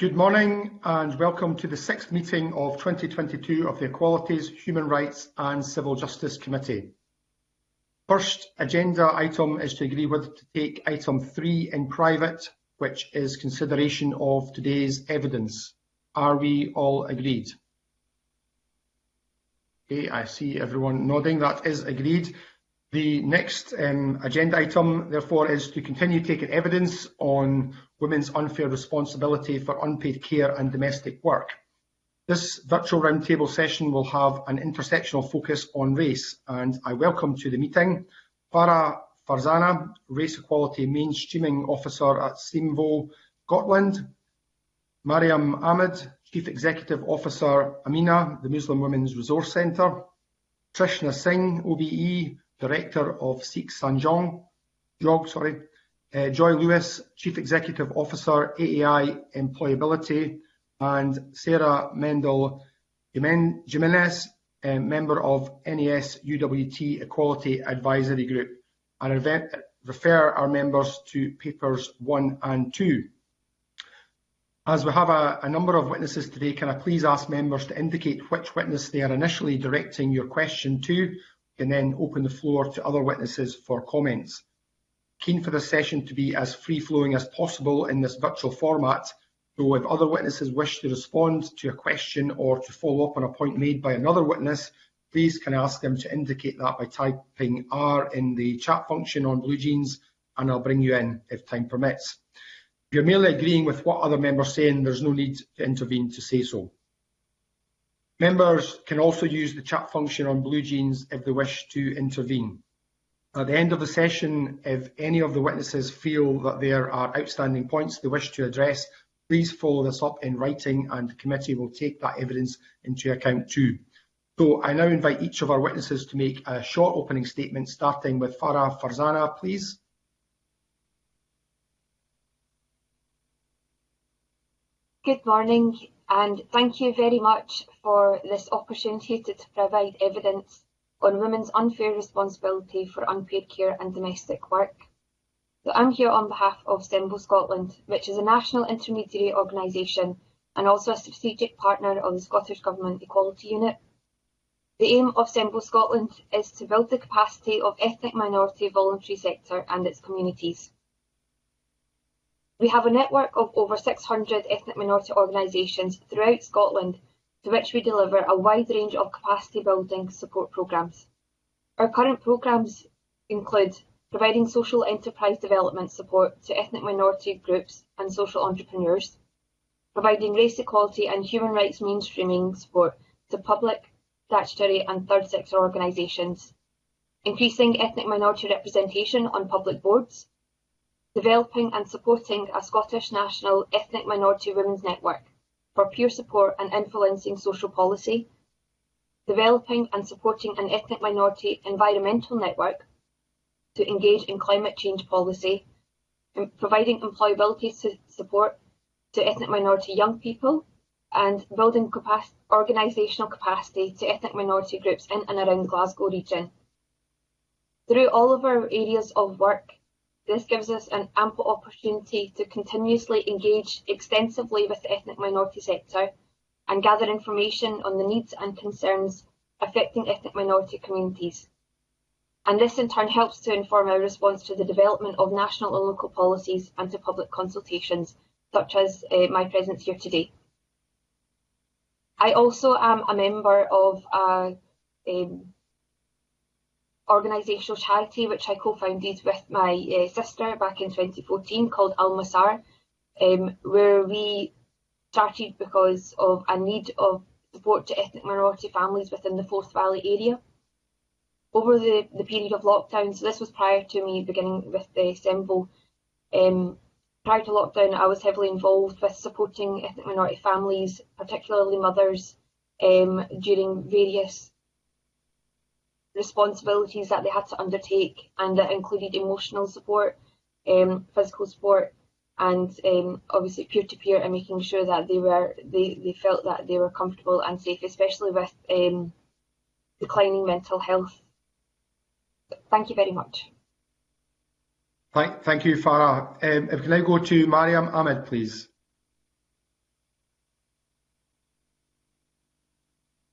Good morning and welcome to the sixth meeting of 2022 of the Equalities, Human Rights and Civil Justice Committee. First agenda item is to agree whether to take item three in private, which is consideration of today's evidence. Are we all agreed? Okay, I see everyone nodding. That is agreed. The next um, agenda item, therefore, is to continue taking evidence on women's unfair responsibility for unpaid care and domestic work. This virtual roundtable session will have an intersectional focus on race, and I welcome to the meeting Farah Farzana, Race Equality Mainstreaming Officer at CEMVO Scotland, Mariam Ahmed, Chief Executive Officer Amina, the Muslim Women's Resource Centre, Trishna Singh, OBE, Director of Sikh Sanjog, Jog, sorry, uh, Joy Lewis, Chief Executive Officer, AAI Employability, and Sarah Mendel Jimenez, member of NASUWT Equality Advisory Group. and refer our members to papers one and two. As we have a, a, number of witnesses today, can I please ask members to indicate which witness they are initially directing your question to and then open the floor to other witnesses for comments. Keen for this session to be as free-flowing as possible in this virtual format, so if other witnesses wish to respond to a question or to follow up on a point made by another witness, please can ask them to indicate that by typing R in the chat function on BlueJeans, and I'll bring you in if time permits. If you're merely agreeing with what other members are saying, there's no need to intervene to say so. Members can also use the chat function on BlueJeans if they wish to intervene. At the end of the session, if any of the witnesses feel that there are outstanding points they wish to address, please follow this up in writing and the committee will take that evidence into account too. So I now invite each of our witnesses to make a short opening statement, starting with Farah Farzana, please. Good morning and thank you very much for this opportunity to, to provide evidence on women's unfair responsibility for unpaid care and domestic work. So I'm here on behalf of CEMVO Scotland, which is a national intermediary organisation and also a strategic partner of the Scottish Government Equality Unit. The aim of CEMVO Scotland is to build the capacity of ethnic minority voluntary sector and its communities. We have a network of over 600 ethnic minority organisations throughout Scotland to which we deliver a wide range of capacity building support programmes. Our current programmes include providing social enterprise development support to ethnic minority groups and social entrepreneurs, providing race equality and human rights mainstreaming support to public, statutory and third sector organisations, increasing ethnic minority representation on public boards, developing and supporting a Scottish national ethnic minority women's network for peer support and influencing social policy, developing and supporting an ethnic minority environmental network to engage in climate change policy, providing employability support to ethnic minority young people, and building organisational capacity to ethnic minority groups in and around the Glasgow region. Through all of our areas of work, this gives us an ample opportunity to continuously engage extensively with the ethnic minority sector and gather information on the needs and concerns affecting ethnic minority communities. And this in turn helps to inform our response to the development of national and local policies and to public consultations, such as uh, my presence here today. I also am a member of a um, organisational charity which I co-founded with my uh, sister back in 2014 called Al Masar, um, where we started because of a need of support to ethnic minority families within the Forth Valley area. Over the, the period of lockdown, so this was prior to me beginning with the CEMVO, um, prior to lockdown I was heavily involved with supporting ethnic minority families, particularly mothers, um, during various responsibilities that they had to undertake and that included emotional support, um, physical support and um, obviously peer-to-peer -peer and making sure that they were they, they felt that they were comfortable and safe, especially with um, declining mental health. Thank you very much. Thank, thank you, Farah. Um, if we can now go to Mariam Ahmed, please.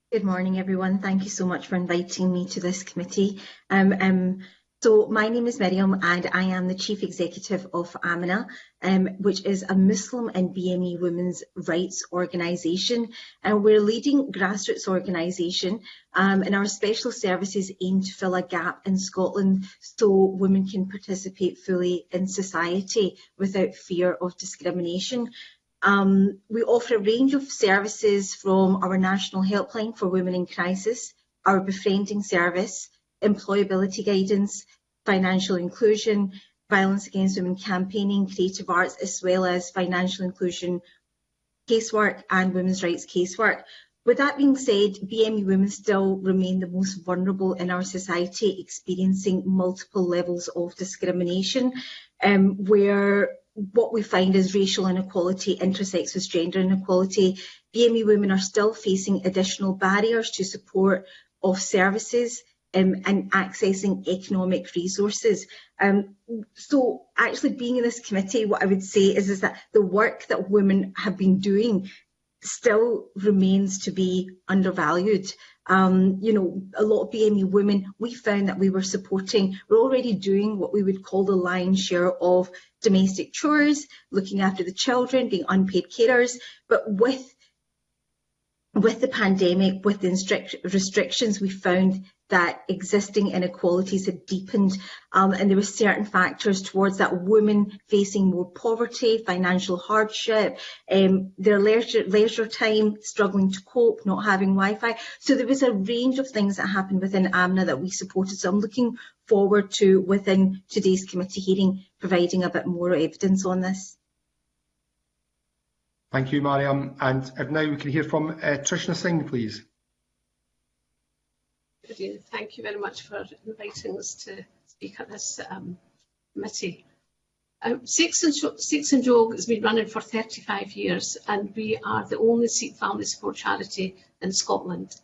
Good morning, everyone. Thank you so much for inviting me to this committee. Um, um, so my name is Miriam and I am the Chief Executive of Amina, um, which is a Muslim and BME women's rights organisation. And we're a leading grassroots organisation um, and our special services aim to fill a gap in Scotland so women can participate fully in society without fear of discrimination. Um, we offer a range of services from our national helpline for women in crisis, our befriending service, employability guidance, financial inclusion, violence against women campaigning, creative arts, as well as financial inclusion casework and women's rights casework. With that being said, BME women still remain the most vulnerable in our society, experiencing multiple levels of discrimination, um, where what we find is racial inequality intersects with gender inequality. BME women are still facing additional barriers to support of services um, and accessing economic resources. Um, so actually being in this committee, what I would say is, is that the work that women have been doing still remains to be undervalued. Um, you know, a lot of BME women, we found that we were supporting, we're already doing what we would call the lion's share of domestic chores, looking after the children, being unpaid carers, but with with the pandemic, with the restrictions, we found that existing inequalities had deepened um, and there were certain factors towards that women facing more poverty, financial hardship, um, their leisure, leisure time, struggling to cope, not having Wi-Fi. So there was a range of things that happened within Amina that we supported. So I'm looking forward to, within today's committee hearing, providing a bit more evidence on this. Thank you, Mariam. And now we can hear from uh, Trishna Singh, please. Thank you very much for inviting us to speak at this um, committee. Um, Seeks and, Sikh Sanjog has been running for 35 years and we are the only Sikh family support charity in Scotland.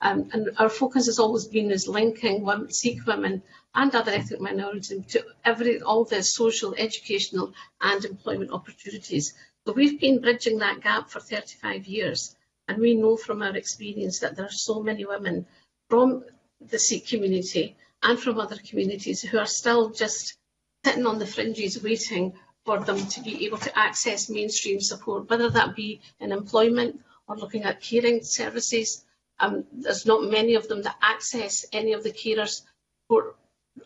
Um, and our focus has always been as linking women, Sikh women and other ethnic minorities to every, all the social, educational and employment opportunities so we've been bridging that gap for 35 years, and we know from our experience that there are so many women from the Sikh community and from other communities who are still just sitting on the fringes waiting for them to be able to access mainstream support, whether that be in employment or looking at caring services. Um, there's not many of them that access any of the carers support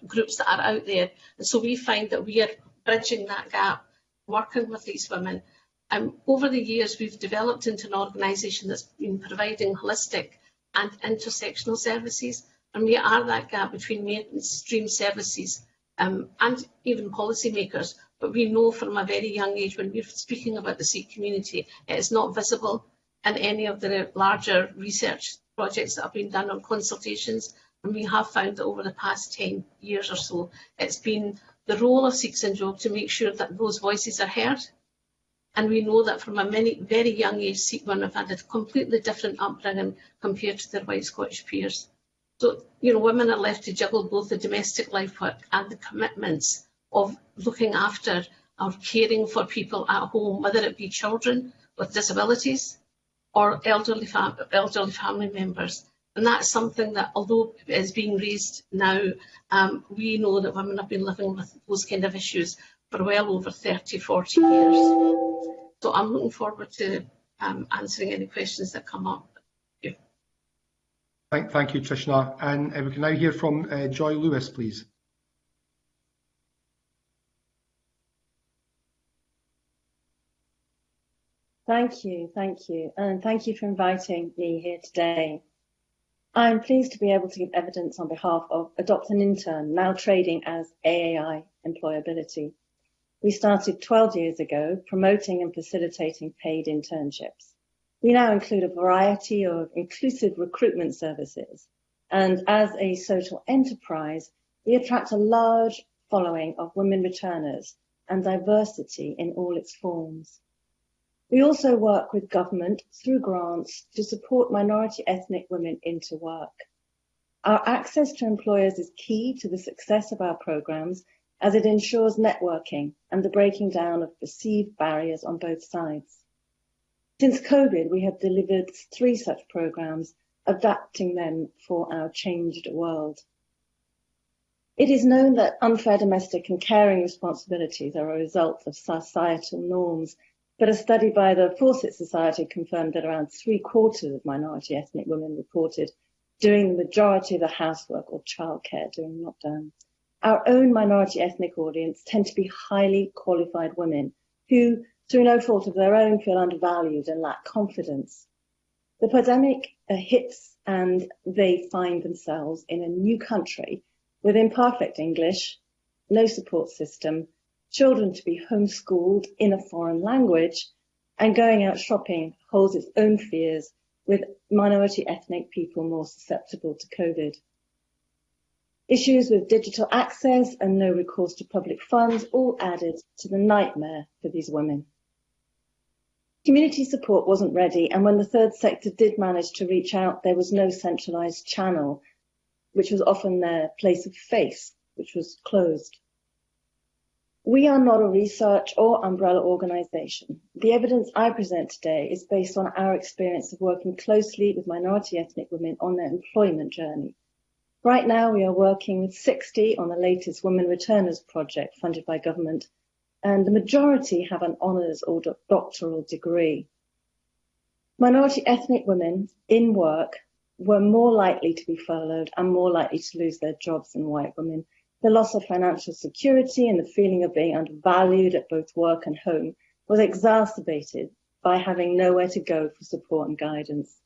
groups that are out there. And so we find that we are bridging that gap, working with these women um, over the years, we've developed into an organisation that's been providing holistic and intersectional services, and we are that gap between mainstream services um, and even policymakers. But we know from a very young age, when we're speaking about the Sikh community, it is not visible in any of the larger research projects that have been done on consultations. And we have found that over the past 10 years or so, it's been the role of Sikhs and Job to make sure that those voices are heard And we know that from a many, very young age, Sikh have had a completely different upbringing compared to their white Scottish peers. So, you know, women are left to juggle both the domestic life work and the commitments of looking after or caring for people at home, whether it be children with disabilities or elderly, fam elderly family members. And that's something that, although is being raised now, um, we know that women have been living with those kind of issues for well over 30, 40 years. So I'm looking forward to um, answering any questions that come up. Thank you, thank, thank you Trishna. And uh, we can now hear from uh, Joy Lewis, please. Thank you, thank you, and thank you for inviting me here today. I'm pleased to be able to give evidence on behalf of Adopt an Intern, now trading as AAI Employability. We started 12 years ago promoting and facilitating paid internships. We now include a variety of inclusive recruitment services. And as a social enterprise, we attract a large following of women returners and diversity in all its forms. We also work with government through grants to support minority ethnic women into work. Our access to employers is key to the success of our programs as it ensures networking and the breaking down of perceived barriers on both sides. Since COVID, we have delivered three such programs adapting them for our changed world. It is known that unfair domestic and caring responsibilities are a result of societal norms, but a study by the Fawcett Society confirmed that around three quarters of minority ethnic women reported doing the majority of the housework or childcare during lockdown. Our own minority ethnic audience tend to be highly qualified women who, through no fault of their own, feel undervalued and lack confidence. The pandemic hits and they find themselves in a new country with imperfect English, no support system, children to be homeschooled in a foreign language, and going out shopping holds its own fears with minority ethnic people more susceptible to COVID. Issues with digital access and no recourse to public funds all added to the nightmare for these women. Community support wasn't ready, and when the third sector did manage to reach out, there was no centralised channel which was often their place of faith, which was closed. We are not a research or umbrella organisation. The evidence I present today is based on our experience of working closely with minority ethnic women on their employment journey. Right now, we are working with 60 on the latest Women Returners project funded by government, and the majority have an honours or doctoral degree. Minority ethnic women in work were more likely to be furloughed and more likely to lose their jobs than white women. The loss of financial security and the feeling of being undervalued at both work and home was exacerbated by having nowhere to go for support and guidance.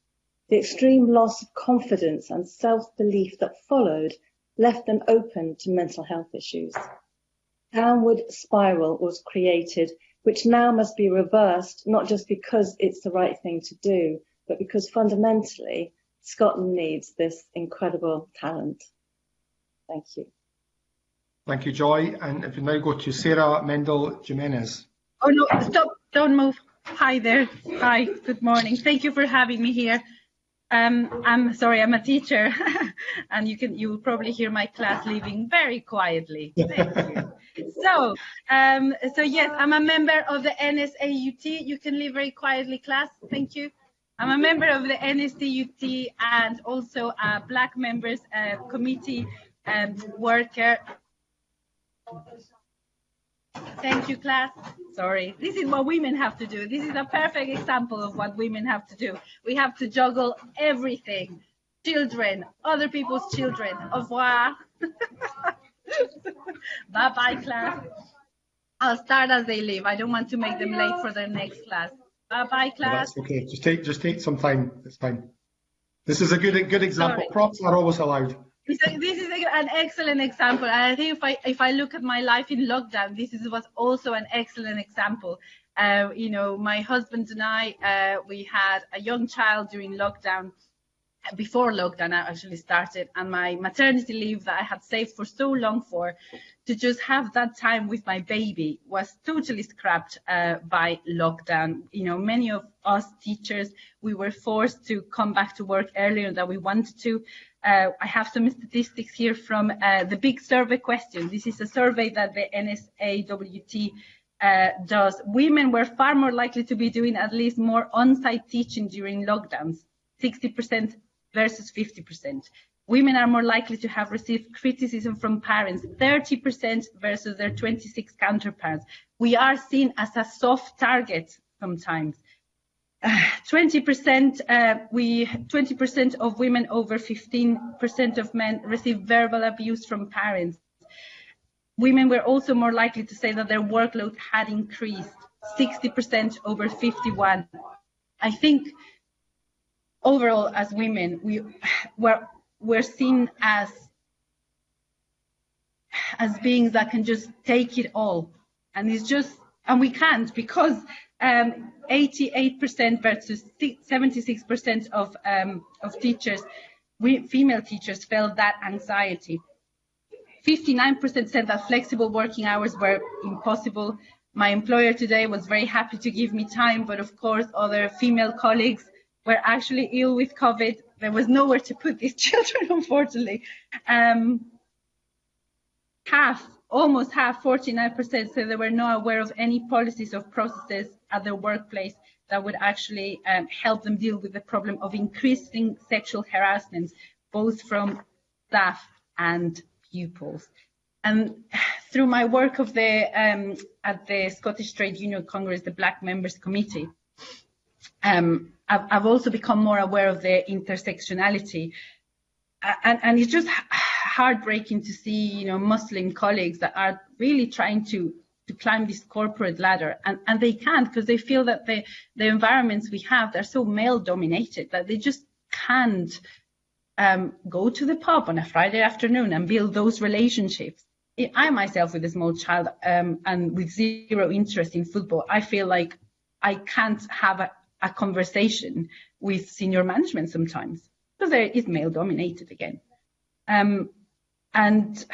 The extreme loss of confidence and self-belief that followed left them open to mental health issues. Downward spiral was created, which now must be reversed, not just because it's the right thing to do, but because fundamentally Scotland needs this incredible talent. Thank you. Thank you, Joy. And if we now go to Sarah Mendel Jimenez. Oh no, stop, don't move. Hi there. Hi, good morning. Thank you for having me here. Um, I'm sorry, I'm a teacher, and you can you will probably hear my class leaving very quietly. Thank you. so, um, so yes, I'm a member of the NASUWT. You can leave very quietly, class. Thank you. I'm a member of the NASUWT and also a Black Members uh, Committee um, worker. Thank you, class. Sorry. This is what women have to do. This is a perfect example of what women have to do. We have to juggle everything. Children, other people's children. Au revoir. Bye-bye, class. I'll start as they leave. I don't want to make them late for their next class. Bye bye, class. That's okay. Just take just take some time. It's fine. This is a good good example. Sorry. Props are always allowed. This is an excellent example. And I think if I if I look at my life in lockdown, this is was also an excellent example. Uh, you know, my husband and I, uh, we had a young child during lockdown, before lockdown actually started, and my maternity leave that I had saved for so long for, to just have that time with my baby was totally scrapped uh, by lockdown. You know, many of us teachers, we were forced to come back to work earlier than we wanted to. Uh, I have some statistics here from uh, the big survey question. This is a survey that the NASUWT uh, does. Women were far more likely to be doing at least more on-site teaching during lockdowns, 60% versus 50%. Women are more likely to have received criticism from parents, 30% versus their 26 counterparts. We are seen as a soft target sometimes. 20% uh, we 20% of women over 15% of men receive verbal abuse from parents. Women were also more likely to say that their workload had increased, 60% over 51. I think overall as women we were we're seen as as beings that can just take it all and it's just and we can't because 88% um, versus 76% of um, of teachers female teachers felt that anxiety. 59% said that flexible working hours were impossible. My employer today was very happy to give me time but of course other female colleagues were actually ill with covid. There was nowhere to put these children, unfortunately. Um, half almost half, 49%, said they were not aware of any policies or processes at their workplace that would actually um, help them deal with the problem of increasing sexual harassment, both from staff and pupils. And through my work of the um, at the Scottish Trade Union Congress, the Black Members Committee, um, I've, I've, also become more aware of the intersectionality, and, and it's just heartbreaking to see, you know, Muslim colleagues that are really trying to to climb this corporate ladder and, and they can't because they feel that the, the environments we have they're so male dominated that they just can't um, go to the pub on a Friday afternoon and build those relationships. I myself with a small child um, and with zero interest in football, I feel like I can't have a, a conversation with senior management sometimes because there is male dominated again. Um, and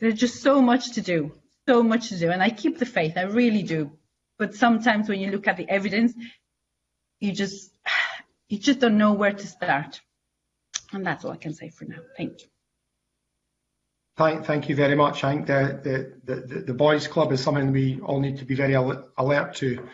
there's just so much to do so much to do, and I keep the faith, I really do. But sometimes when you look at the evidence, you just you just don't know where to start. And that's all I can say for now. Thank you. Thank, thank you very much. I think the, the, the, the boys club is something we all need to be very alert to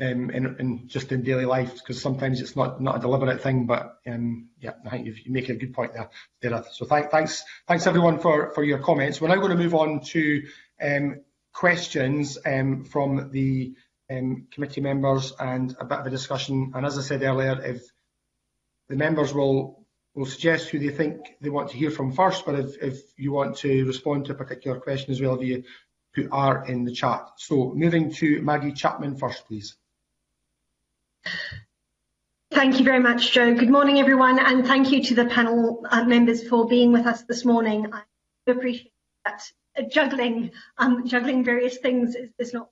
um, in, in just in daily life because sometimes it's not not a deliberate thing. But um, yeah, I think you make a good point there, Dareth. So thank, thanks thanks everyone for for your comments. We're now going to move on to um, questions um, from the um, committee members and a bit of a discussion. And as I said earlier, if the members will will suggest who they think they want to hear from first, but if, if you want to respond to a particular question as well, if you put R in the chat. So moving to Maggie Chapman first, please. Thank you very much, Joe. Good morning, everyone, and thank you to the panel uh, members for being with us this morning. I appreciate that juggling um, juggling various things is, is, not.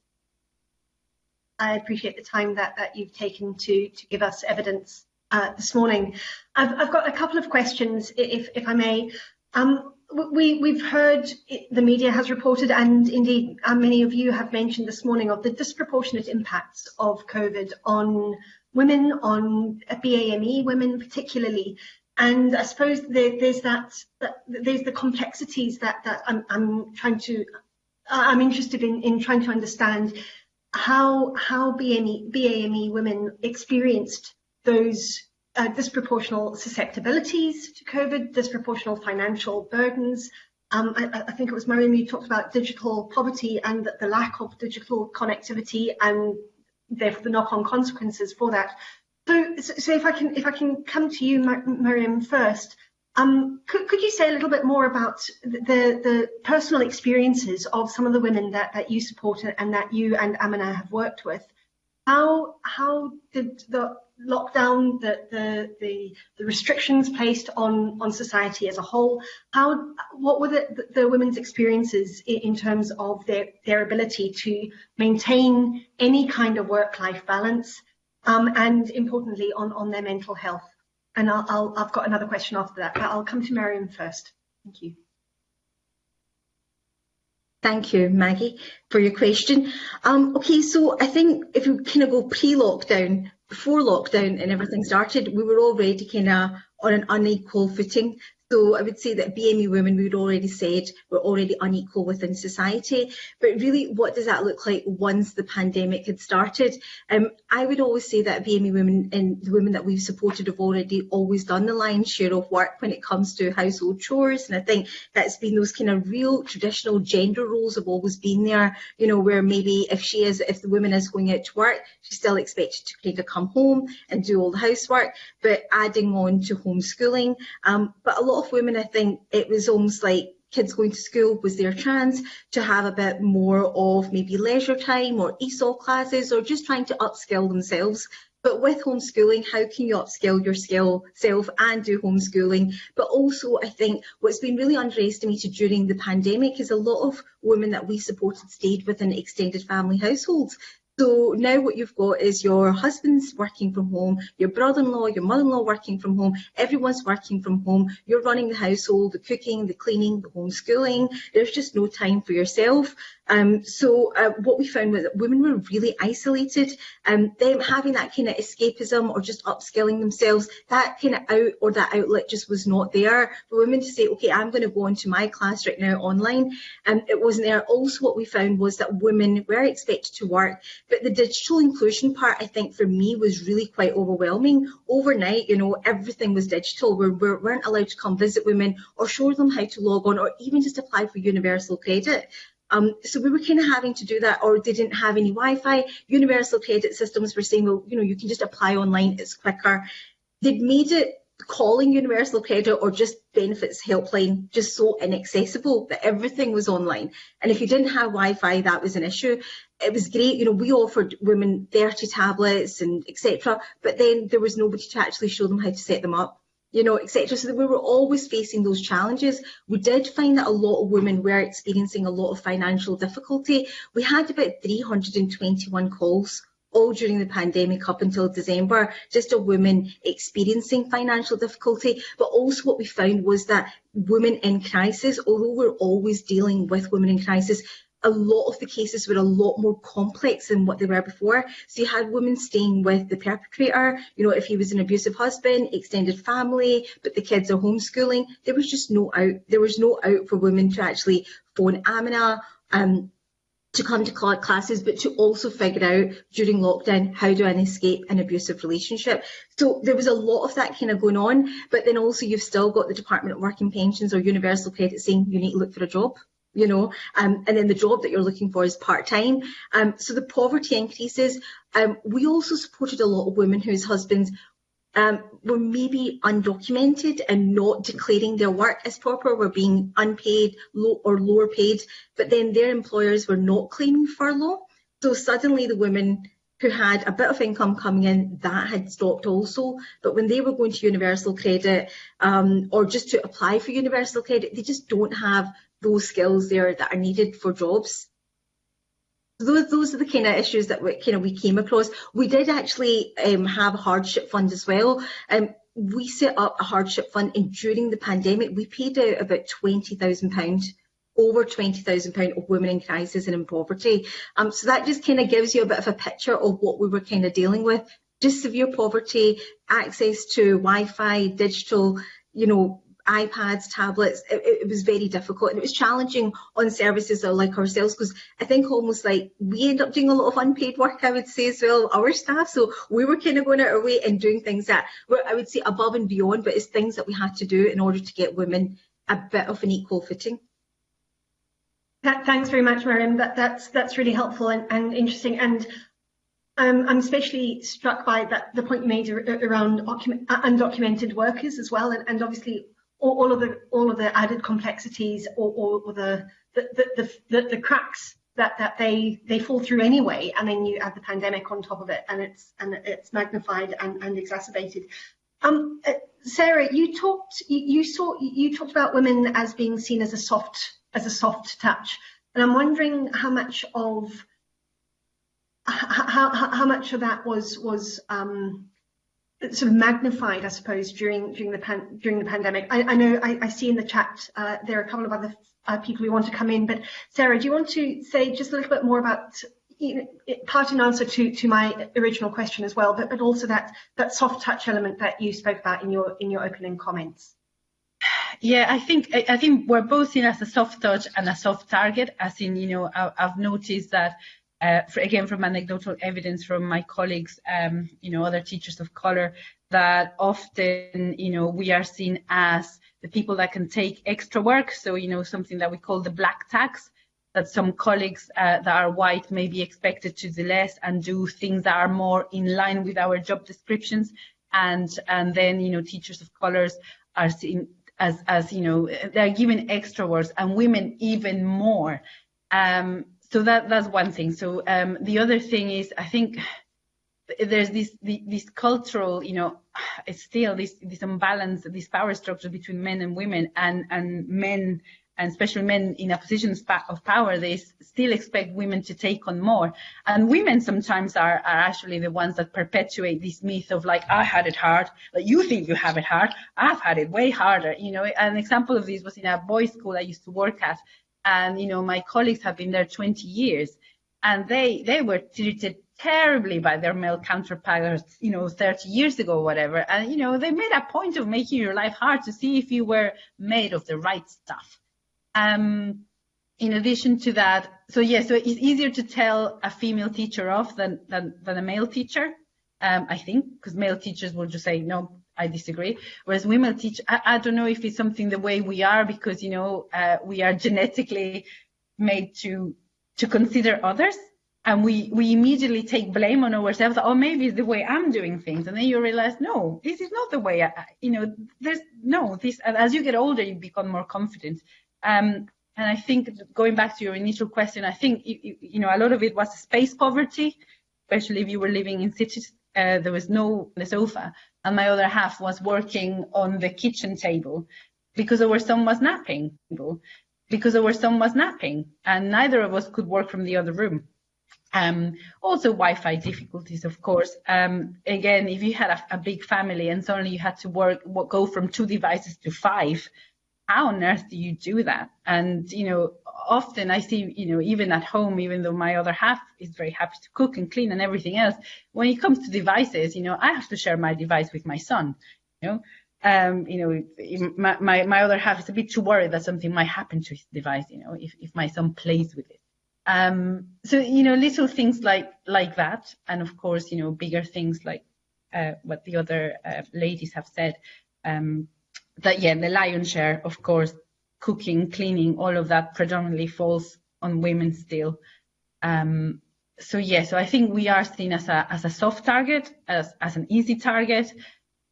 I appreciate the time that, that you've taken to to give us evidence uh, this morning. I've, I've got a couple of questions, if if I may. Um, we we've heard the media has reported, and indeed uh, many of you have mentioned this morning of the disproportionate impacts of COVID on women, on BAME women particularly, and I suppose there, there's that, that, there's the complexities that that I'm, I'm trying to I'm interested in in trying to understand how how BME, BAME women experienced those uh, disproportional susceptibilities to COVID, disproportional financial burdens. Um, I, I, think it was Mariam you talked about digital poverty and the lack of digital connectivity and therefore the knock-on consequences for that. So, so if I can if I can come to you, Miriam, first, um, could, could you say a little bit more about the the personal experiences of some of the women that that you support and that you and Amina have worked with? How how did the lockdown, the the the, the restrictions placed on on society as a whole, how what were the, the women's experiences in, terms of their their ability to maintain any kind of work life balance? um, and importantly on, on their mental health. And I'll, I'll, I've got another question after that, but I'll come to Mariam first. Thank you. Thank you, Maggie, for your question. Um, okay, so I think if we kind of go pre-lockdown, before lockdown and everything started, we were already kind of on an unequal footing. So I would say that BME women, we would already said, were already unequal within society. But really, what does that look like once the pandemic had started? Um, I would always say that BME women and the women that we've supported have already always done the lion's share of work when it comes to household chores. And I think that's been those kind of real traditional gender roles have always been there, you know, where maybe if she is, if the woman is going out to work, she's still expected to kind of come home and do all the housework, but adding on to homeschooling. Um, but a lot of women, I think it was almost like kids going to school was their chance to have a bit more of maybe leisure time or ESOL classes or just trying to upskill themselves. But with homeschooling, how can you upskill your skill self and do homeschooling? But also, I think what's been really underestimated during the pandemic is a lot of women that we supported stayed within extended family households. So now what you've got is your husband's working from home, your brother-in-law, your mother-in-law working from home, everyone's working from home, you're running the household, the cooking, the cleaning, the homeschooling, there's just no time for yourself. Um, so uh, what we found was that women were really isolated. Um, them having that kind of escapism or just upskilling themselves, that kind of out or that outlet just was not there for women to say, okay, I'm going to go into my class right now online. And um, it wasn't there. Also, what we found was that women were expected to work, but the digital inclusion part, I think, for me was really quite overwhelming. Overnight, you know, everything was digital. We weren't allowed to come visit women or show them how to log on or even just apply for universal credit. Um, so we were kind of having to do that, or they didn't have any Wi-Fi. Universal credit systems were saying, well, you know, you can just apply online, it's quicker. They'd made it calling universal credit or just benefits helpline just so inaccessible that everything was online. And if you didn't have Wi-Fi, that was an issue. It was great, you know, we offered women 30 tablets and etc. But then there was nobody to actually show them how to set them up you know, etc. So we were always facing those challenges. We did find that a lot of women were experiencing a lot of financial difficulty. We had about 321 calls all during the pandemic up until December, just a woman experiencing financial difficulty. But also what we found was that women in crisis, although we're always dealing with women in crisis, a lot of the cases were a lot more complex than what they were before. So you had women staying with the perpetrator, you know, if he was an abusive husband, extended family, but the kids are homeschooling, there was just no out. There was no out for women to actually phone Amina, um, to come to classes, but to also figure out during lockdown, how do I escape an abusive relationship? So there was a lot of that kind of going on, but then also you've still got the Department of Work and Pensions or Universal Credit saying you need to look for a job you know, um, and then the job that you're looking for is part-time. Um, so the poverty increases. Um, we also supported a lot of women whose husbands um, were maybe undocumented and not declaring their work as proper, were being unpaid low or lower paid, but then their employers were not claiming furlough. So suddenly the women who had a bit of income coming in, that had stopped also. But when they were going to universal credit um, or just to apply for universal credit, they just don't have those skills there that are needed for jobs. Those, those are the kind of issues that we, kind of we came across. We did actually um, have a hardship fund as well. Um, we set up a hardship fund and during the pandemic we paid out about £20,000 over £20,000 of women in crisis and in poverty. Um, so that just kind of gives you a bit of a picture of what we were kind of dealing with. Just severe poverty, access to Wi-Fi, digital, you know, iPads, tablets, it, it, was very difficult and it was challenging on services like ourselves because I think almost like we end up doing a lot of unpaid work, I would say as well, our staff. So we were kind of going out our way and doing things that were, I would say, above and beyond, but it's things that we had to do in order to get women a bit of an equal footing. Thanks very much, Miriam. That, that's that's really helpful and, and interesting. And um, I'm especially struck by that the point you made around undocumented workers as well, and, and obviously all, all, of the all of the added complexities or, or, or the, the, the, the, the cracks that that they they fall through anyway and then you add the pandemic on top of it and it's and it's magnified and, and exacerbated. Um uh, sarah you talked you, you saw you talked about women as being seen as a soft as a soft touch and i'm wondering how much of how, how, how much of that was was um sort of magnified, I suppose, during during the pan, during the pandemic. I, I know I, I, see in the chat uh, there are a couple of other uh, people who want to come in, but Sarah, do you want to say just a little bit more about you know, part in answer to to my original question as well, but but also that that soft touch element that you spoke about in your in your opening comments. Yeah, I think I think we're both seen as a soft touch and a soft target. As in, you know, I've noticed that uh, for, again from anecdotal evidence from my colleagues, um, you know, other teachers of colour, that often, you know, we are seen as the people that can take extra work. So, you know, something that we call the black tax, that some colleagues uh, that are white may be expected to do less and do things that are more in line with our job descriptions. And, and then, you know, teachers of colours are seen as, as, you know, they're given extra work and women even more. Um, so that that's one thing. So um, the other thing is, I think there's this this cultural, you know, it's still this this imbalance, this power structure between men and women, and and men and especially men in a position of power, they still expect women to take on more. And women sometimes are, are actually the ones that perpetuate this myth of like, I had it hard, like you think you have it hard, I've had it way harder. You know, an example of this was in a boys' school I used to work at, and you know, my colleagues have been there 20 years, and they they were treated terribly by their male counterparts, you know, 30 years ago or whatever. And, you know, they made a point of making your life hard to see if you were made of the right stuff. Um, in addition to that, so yeah, so it's easier to tell a female teacher off than, than, than a male teacher, um, I think, because male teachers will just say, no, I disagree. Whereas women teach, I, I, don't know if it's something the way we are because, you know, uh, we are genetically made to, to consider others and we we immediately take blame on ourselves. Oh maybe it's the way i'm doing things. And then you realize no this is not the way I, you know there's no this as you get older you become more confident. Um, and i think going back to your initial question i think you, you know a lot of it was space poverty especially if you were living in cities uh, there was no the sofa and my other half was working on the kitchen table because our son was napping because our son was napping and neither of us could work from the other room um, also Wi-Fi difficulties, of course. Um, again, if you had a, a, big family and suddenly you had to work, go from two devices to five, how on earth do you do that? And, you know, often I see, you know, even at home, even though my other half is very happy to cook and clean and everything else, when it comes to devices, you know, I have to share my device with my son, you know. Um, you know, my, my, my other half is a bit too worried that something might happen to his device, you know, if, if my son plays with it. Um, so you know, little things like like that, and of course, you know, bigger things like uh, what the other uh, ladies have said. Um, that yeah, the lion's share, of course, cooking, cleaning, all of that predominantly falls on women still. Um, so yeah, so I think we are seen as a as a soft target, as as an easy target,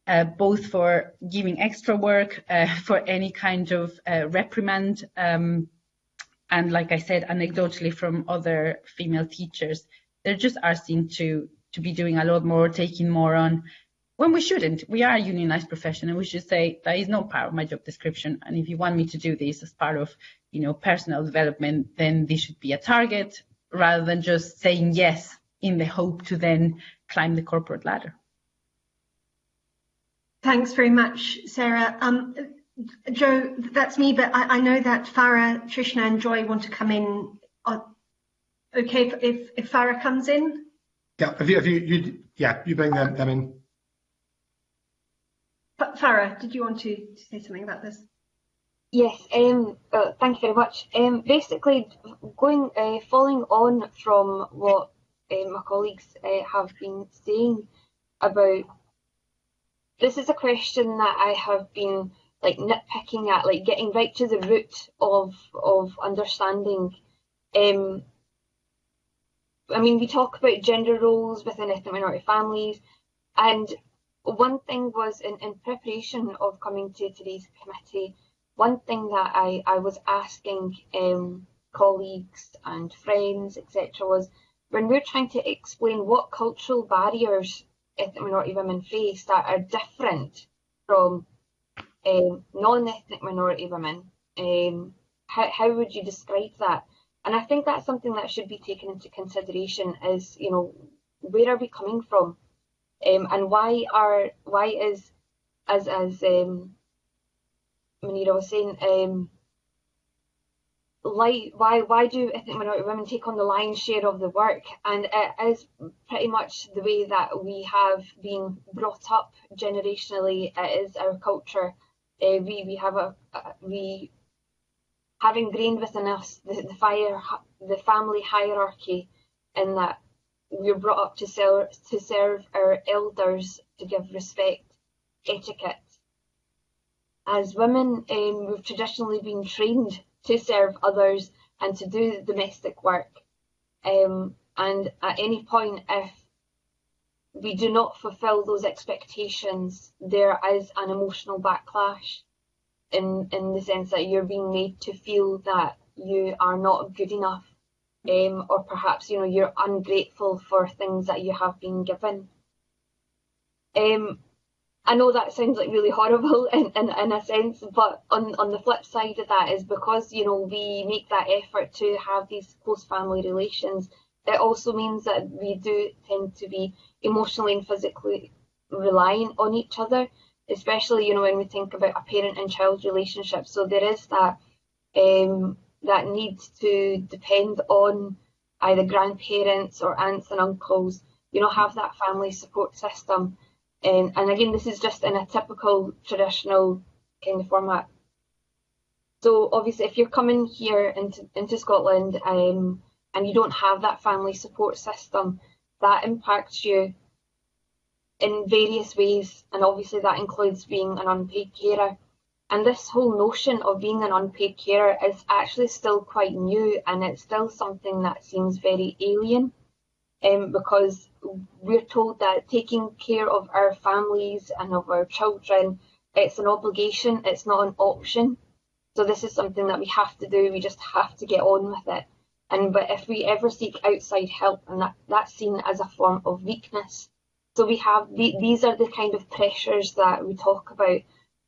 uh, both for giving extra work, uh, for any kind of uh, reprimand. Um, and like I said, anecdotally from other female teachers, they just are seen to to be doing a lot more, taking more on, when we shouldn't. We are a unionized profession, and we should say that is not part of my job description. And if you want me to do this as part of, you know, personal development, then this should be a target rather than just saying yes in the hope to then climb the corporate ladder. Thanks very much, Sarah. Um, Joe, that's me, but I, I, know that Farah, Trishna and Joy want to come in. Uh, okay, if, if, if Farah comes in? Yeah, if you, if you, you yeah, you bring them, them in. Farah, did you want to, to say something about this? Yes, um, thank you very much. Um, basically, going uh, following on from what uh, my colleagues uh, have been saying about this is a question that I have been like nitpicking at, like getting right to the root of of understanding. Um, I mean, we talk about gender roles within ethnic minority families, and one thing was in, in preparation of coming to today's committee, one thing that I, I was asking um, colleagues and friends, etc., was when we're trying to explain what cultural barriers ethnic minority women face that are different from um, non-ethnic minority women, um, how, how would you describe that? And I think that's something that should be taken into consideration is, you know, where are we coming from? Um, and why are why is as as um was saying, um like why why do ethnic minority women take on the lion's share of the work? And it is pretty much the way that we have been brought up generationally. It is our culture. Uh, we we have a, a, we have ingrained within us the, the fire the family hierarchy in that we're brought up to serve to serve our elders to give respect etiquette. As women um, we've traditionally been trained to serve others and to do domestic work. Um, and at any point if we do not fulfill those expectations, there is an emotional backlash in in the sense that you're being made to feel that you are not good enough, um, or perhaps you know you're ungrateful for things that you have been given. Um, I know that sounds like really horrible in, in, in a sense, but on, on the flip side of that is because, you know, we make that effort to have these close family relations, it also means that we do tend to be emotionally and physically reliant on each other, especially, you know, when we think about a parent and child relationship. So there is that um, that needs to depend on either grandparents or aunts and uncles, you know, have that family support system um, and again, this is just in a typical traditional kind of format. So obviously, if you're coming here into, into Scotland um, and you don't have that family support system, that impacts you in various ways. And obviously that includes being an unpaid carer. And this whole notion of being an unpaid carer is actually still quite new and it's still something that seems very alien um, because we're told that taking care of our families and of our children, it's an obligation, it's not an option. So this is something that we have to do, we just have to get on with it. And but if we ever seek outside help, and that, that's seen as a form of weakness. So we have the, these are the kind of pressures that we talk about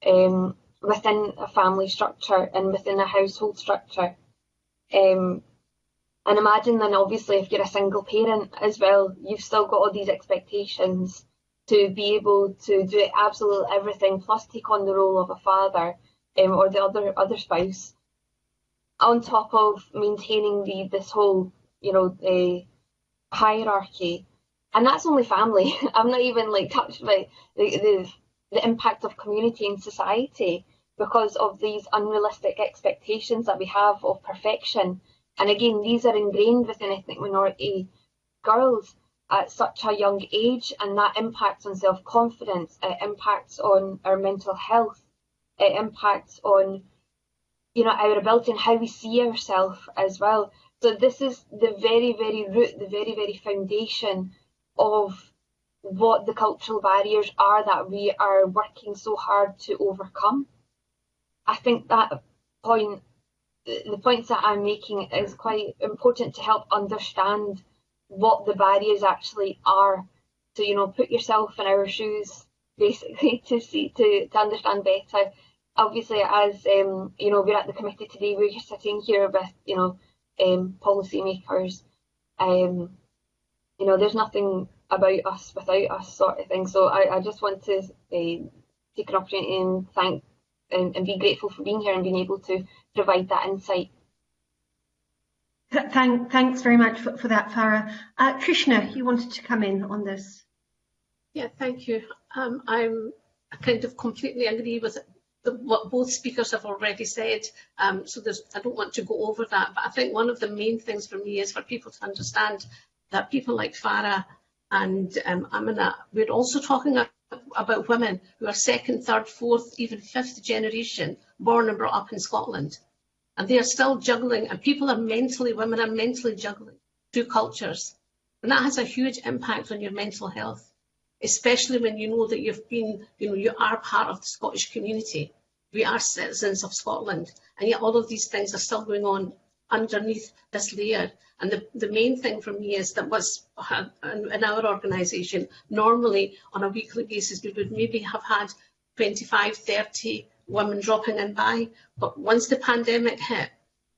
um, within a family structure and within a household structure. Um, and imagine then obviously if you're a single parent as well, you've still got all these expectations to be able to do absolutely everything, plus take on the role of a father um, or the other other spouse, on top of maintaining the this whole you know uh, hierarchy, and that's only family. I'm not even like touched by the, the the impact of community and society because of these unrealistic expectations that we have of perfection and again, these are ingrained within ethnic minority girls at such a young age, and that impacts on self confidence, it impacts on our mental health, it impacts on you know our ability and how we see ourselves as well. So this is the very, very root, the very, very foundation of what the cultural barriers are that we are working so hard to overcome. I think that point the points that I'm making is quite important to help understand what the barriers actually are. So, you know, put yourself in our shoes basically to see to, to understand better. Obviously, as um, you know, we're at the committee today, we're sitting here with, you know, um, policymakers. Um, you know, there's nothing about us without us sort of thing. So I, I just want to uh, take an opportunity and thank and, and be grateful for being here and being able to provide that insight. Thank, thanks very much for, for that, Farah. Uh, Trishna, you wanted to come in on this. Yeah, thank you. Um, I'm I kind of completely agree with the, what both speakers have already said. Um, so I don't want to go over that, but I think one of the main things for me is for people to understand that people like Farah and um, Amina, we're also talking about women who are second, third, fourth, even fifth generation born and brought up in Scotland. And they are still juggling, and people are mentally, women are mentally juggling two cultures. And that has a huge impact on your mental health, especially when you know that you've been, you know, you are part of the Scottish community. We are citizens of Scotland, and yet all of these things are still going on underneath this layer. And the, the main thing for me is that was uh, in our organisation, normally on a weekly basis, we would maybe have had 25, 30 women dropping in by. But once the pandemic hit,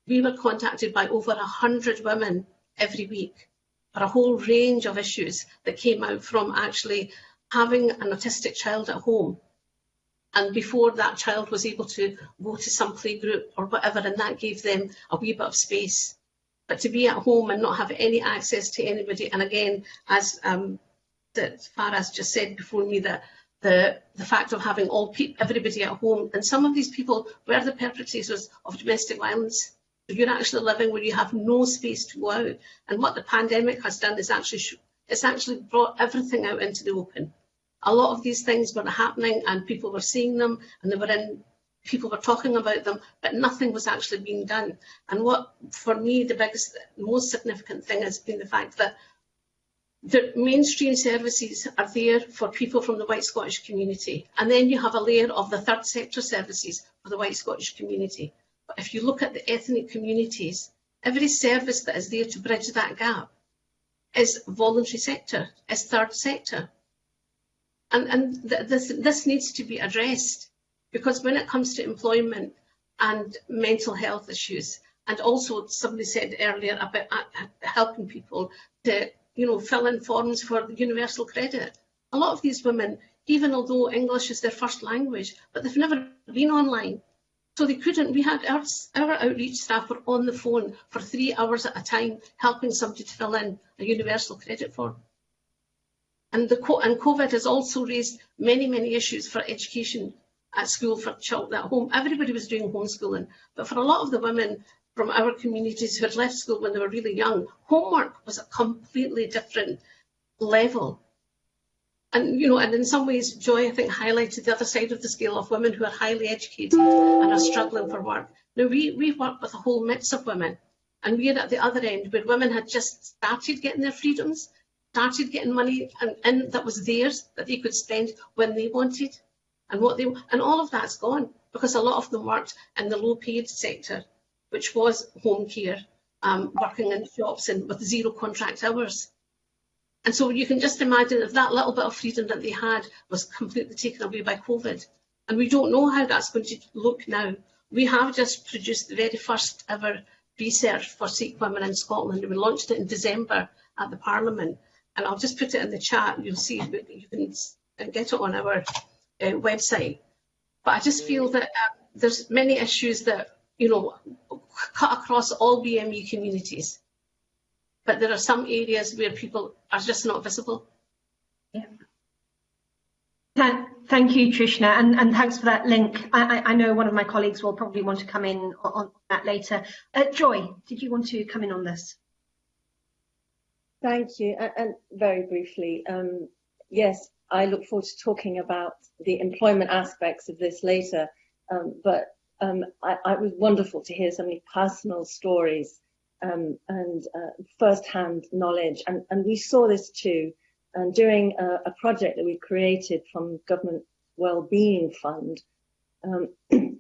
we were contacted by over 100 women every week for a whole range of issues that came out from actually having an autistic child at home And before that child was able to go to some playgroup or whatever, and that gave them a wee bit of space. But to be at home and not have any access to anybody, and again, as um, that Farah's just said before me, that the, the fact of having all everybody at home, and some of these people were the perpetrators of domestic violence. So you're actually living where you have no space to go out. And what the pandemic has done is actually it's actually brought everything out into the open. a lot of these things were happening and people were seeing them and they were in people were talking about them, but nothing was actually being done. And what, for me, the biggest, most significant thing has been the fact that the mainstream services are there for people from the white Scottish community. And then you have a layer of the third sector services for the white Scottish community. But if you look at the ethnic communities, every service that is there to bridge that gap is voluntary sector, is third sector. And, and th this, this needs to be addressed because when it comes to employment and mental health issues, and also somebody said earlier about uh, helping people to you know, fill in forms for universal credit. A lot of these women, even although English is their first language, but they've never been online. So they couldn't, we had our, our outreach staff were on the phone for three hours at a time, helping somebody to fill in a universal credit form. And, the, and COVID has also raised many, many issues for education at school for children at home. Everybody was doing homeschooling, but for a lot of the women from our communities who had left school when they were really young, homework was a completely different level. And, you know, and in some ways, Joy, I think, highlighted the other side of the scale of women who are highly educated and are struggling for work. Now, we, we work with a whole mix of women, and we're at the other end where women had just started getting their freedoms, started getting money and, and that was theirs that they could spend when they wanted and what they and all of that's gone because a lot of them worked in the low paid sector which was home care um, working in shops and with zero contract hours. And so you can just imagine if that little bit of freedom that they had was completely taken away by COVID. And we don't know how that's going to look now. We have just produced the very first ever research for Sikh women in Scotland. We launched it in December at the Parliament and I'll just put it in the chat. You'll see you can get it on our uh, website. But I just feel that uh, there's many issues that you know cut across all BME communities, but there are some areas where people are just not visible. Yeah. Thank you, Trishna, and, and thanks for that link. I, I, know one of my colleagues will probably want to come in on, on that later. Uh, Joy, did you want to come in on this? Thank you. And, and very briefly, um, yes, I look forward to talking about the employment aspects of this later. Um, but um, I, I, was wonderful to hear so many personal stories um, and uh, first-hand knowledge. And, and, we saw this too um, during a, a, project that we created from Government Wellbeing Fund. Um,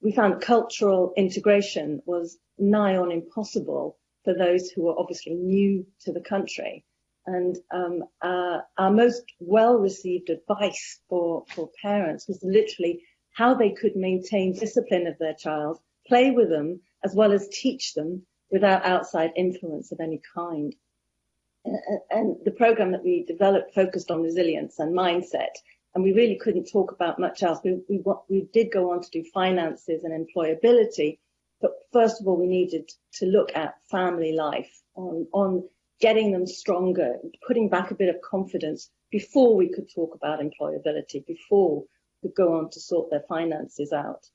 we found cultural integration was nigh on impossible for those who are obviously new to the country. And um, uh, our most well-received advice for, for parents was literally how they could maintain discipline of their child, play with them, as well as teach them without outside influence of any kind. And the program that we developed focused on resilience and mindset, and we really couldn't talk about much else. We, we, we did go on to do finances and employability, but first of all, we needed to look at family life, on, on getting them stronger, putting back a bit of confidence before we could talk about employability, before we could go on to sort their finances out.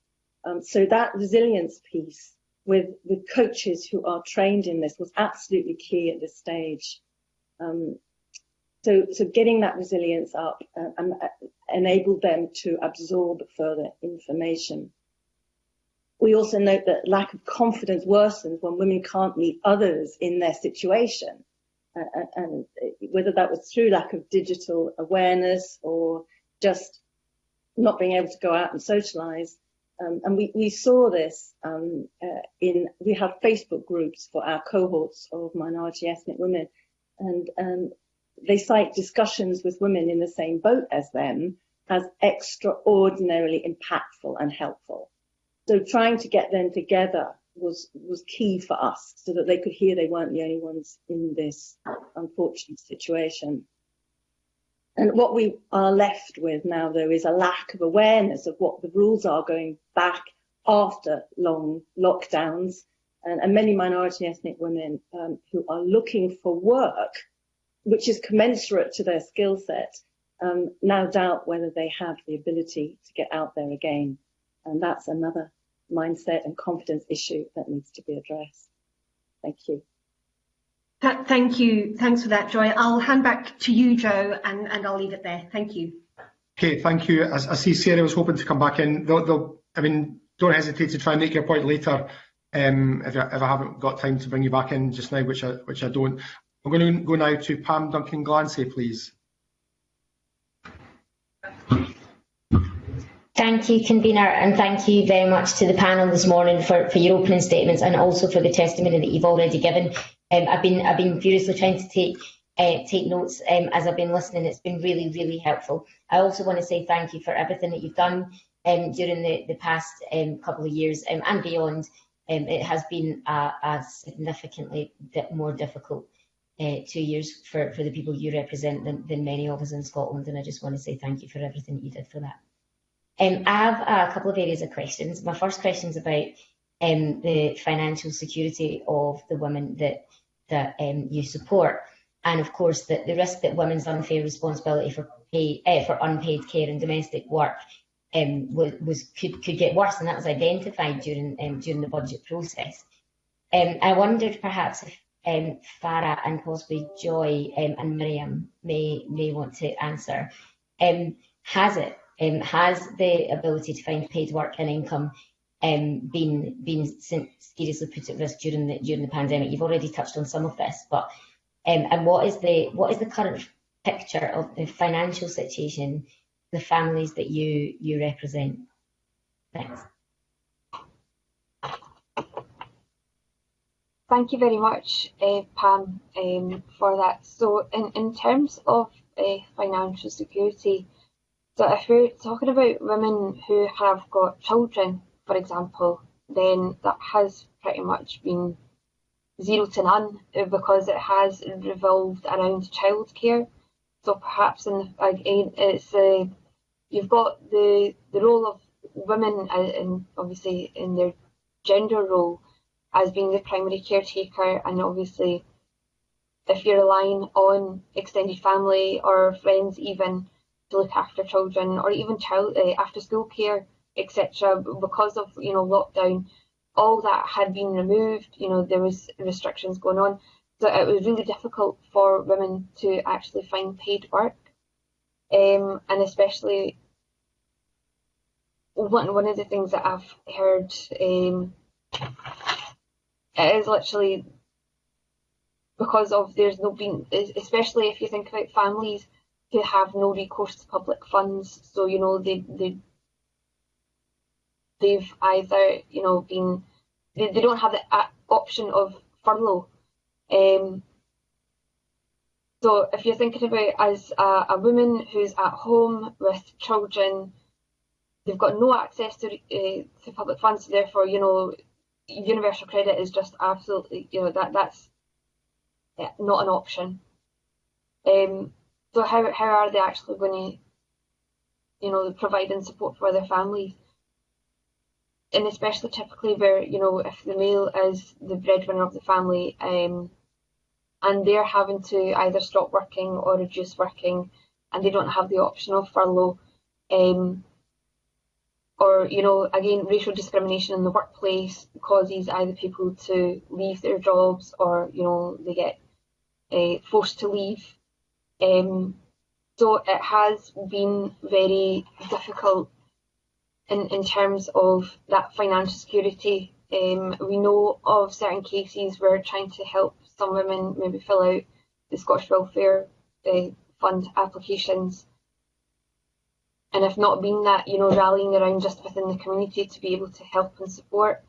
Um, so that resilience piece with, with coaches who are trained in this was absolutely key at this stage. Um, so, so getting that resilience up uh, and uh, enabled them to absorb further information. We also note that lack of confidence worsens when women can't meet others in their situation. Uh, and whether that was through lack of digital awareness or just not being able to go out and socialize. Um, and we, we saw this um, uh, in, we have Facebook groups for our cohorts of minority ethnic women. And um, they cite discussions with women in the same boat as them as extraordinarily impactful and helpful. So trying to get them together was was key for us so that they could hear they weren't the only ones in this unfortunate situation. And what we are left with now, though, is a lack of awareness of what the rules are going back after long lockdowns. And, and many minority ethnic women um, who are looking for work, which is commensurate to their skill set, um, now doubt whether they have the ability to get out there again. And that's another mindset and confidence issue that needs to be addressed. Thank you. Thank you. Thanks for that, Joy. I'll hand back to you, Joe, and, and I'll leave it there. Thank you. Okay, thank you. I, I see Sarah was hoping to come back in. They'll, they'll, I mean, don't hesitate to try and make your point later um, if, I, if I haven't got time to bring you back in just now, which I, which I don't. I'm going to go now to Pam Duncan Glancy, please. Thank you, convener, and thank you very much to the panel this morning for, for your opening statements and also for the testimony that you've already given. Um, I've been I've been furiously trying to take uh, take notes um, as I've been listening. It's been really, really helpful. I also want to say thank you for everything that you've done um, during the, the past um, couple of years um, and beyond. Um, it has been a, a significantly more difficult uh, two years for, for the people you represent than, than many of us in Scotland, and I just want to say thank you for everything that you did for that. Um, I have a couple of areas of questions. My first question is about um, the financial security of the women that that um, you support, and of course the, the risk that women's unfair responsibility for pay uh, for unpaid care and domestic work um, was, was could could get worse, and that was identified during um, during the budget process. Um, I wondered perhaps if um, Farah and possibly Joy and Miriam may may want to answer. Has it um, has the ability to find paid work and income um, been been seriously put at risk during the during the pandemic? You've already touched on some of this, but um, and what is the what is the current picture of the financial situation, the families that you you represent? Thanks. Thank you very much, uh, Pam, um, for that. So, in, in terms of uh, financial security, so if we're talking about women who have got children, for example, then that has pretty much been zero to none because it has revolved around childcare. So perhaps in again, it's uh, you've got the the role of women and uh, obviously in their gender role as being the primary caretaker and obviously if you're relying on extended family or friends even to look after children or even child uh, after school care etc because of you know lockdown. All that had been removed you know there was restrictions going on. So it was really difficult for women to actually find paid work. Um, and especially one, one of the things that I've heard um, is literally because of there's no been, especially if you think about families who have no recourse to public funds. So you know they they they've either you know been they, they don't have the option of furlough. Um, so if you're thinking about as a, a woman who's at home with children, they've got no access to uh, to public funds. Therefore, you know universal credit is just absolutely, you know, that that's not an option. Um, so how how are they actually going to, you know, providing support for their families? And especially typically where you know if the male is the breadwinner of the family, um, and they're having to either stop working or reduce working, and they don't have the option of furlough, um, or you know again racial discrimination in the workplace causes either people to leave their jobs or you know they get uh, forced to leave um, so it has been very difficult in, in terms of that financial security. Um, we know of certain cases where trying to help some women maybe fill out the Scottish Welfare uh, Fund applications. And if not been that, you know, rallying around just within the community to be able to help and support,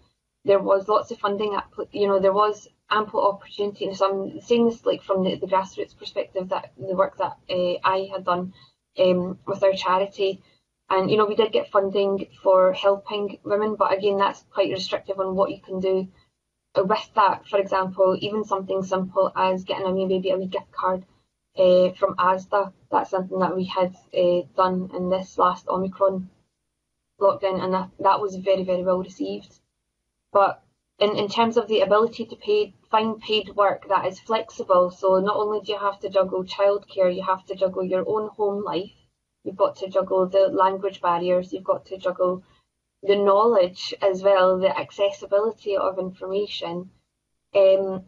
there was lots of funding, you know, there was ample opportunity. And so I'm saying this like from the, the grassroots perspective that the work that uh, I had done um, with our charity. And, you know, we did get funding for helping women, but again, that's quite restrictive on what you can do with that. For example, even something simple as getting a maybe a wee gift card uh, from ASDA. That's something that we had uh, done in this last Omicron lockdown, and that, that was very, very well received. But in, in terms of the ability to pay, find paid work that is flexible, so not only do you have to juggle childcare, you have to juggle your own home life, you've got to juggle the language barriers, you've got to juggle the knowledge as well, the accessibility of information. Um,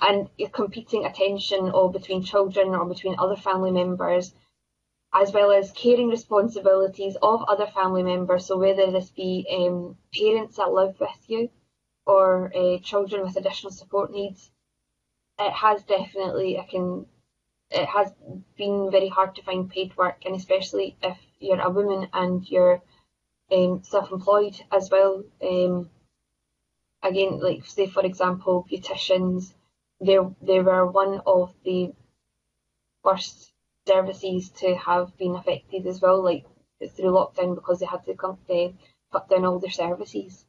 and your competing attention or between children or between other family members, as well as caring responsibilities of other family members. So whether this be um, parents that live with you or uh, children with additional support needs, it has definitely, I can, it has been very hard to find paid work, and especially if you're a woman and you're um, self-employed as well. Um, again, like say for example, beauticians, they they were one of the first services to have been affected as well, like through lockdown because they had to come, uh, cut down all their services.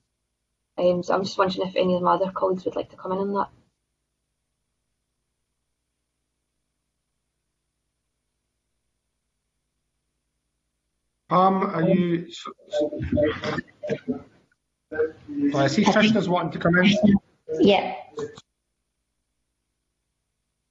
Um, so I'm just wondering if any of my other colleagues would like to come in on that. Pam, are you? I see Trishna's wanting to come in. Yeah.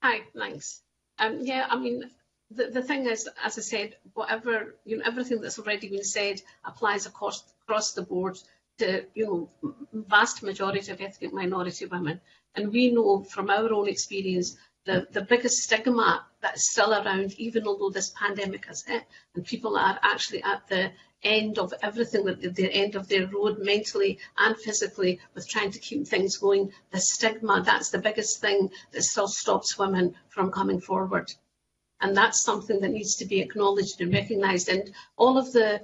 Hi, thanks. Um, yeah, I mean, the, the thing is, as I said, whatever, you know, everything that's already been said applies across, across the board to, you know, vast majority of ethnic minority women. And we know from our own experience the, the biggest stigma that's still around, even although this pandemic has hit, and people are actually at the end of everything, the, the end of their road mentally and physically with trying to keep things going. The stigma, that's the biggest thing that still stops women from coming forward. And that's something that needs to be acknowledged and recognised. And all of the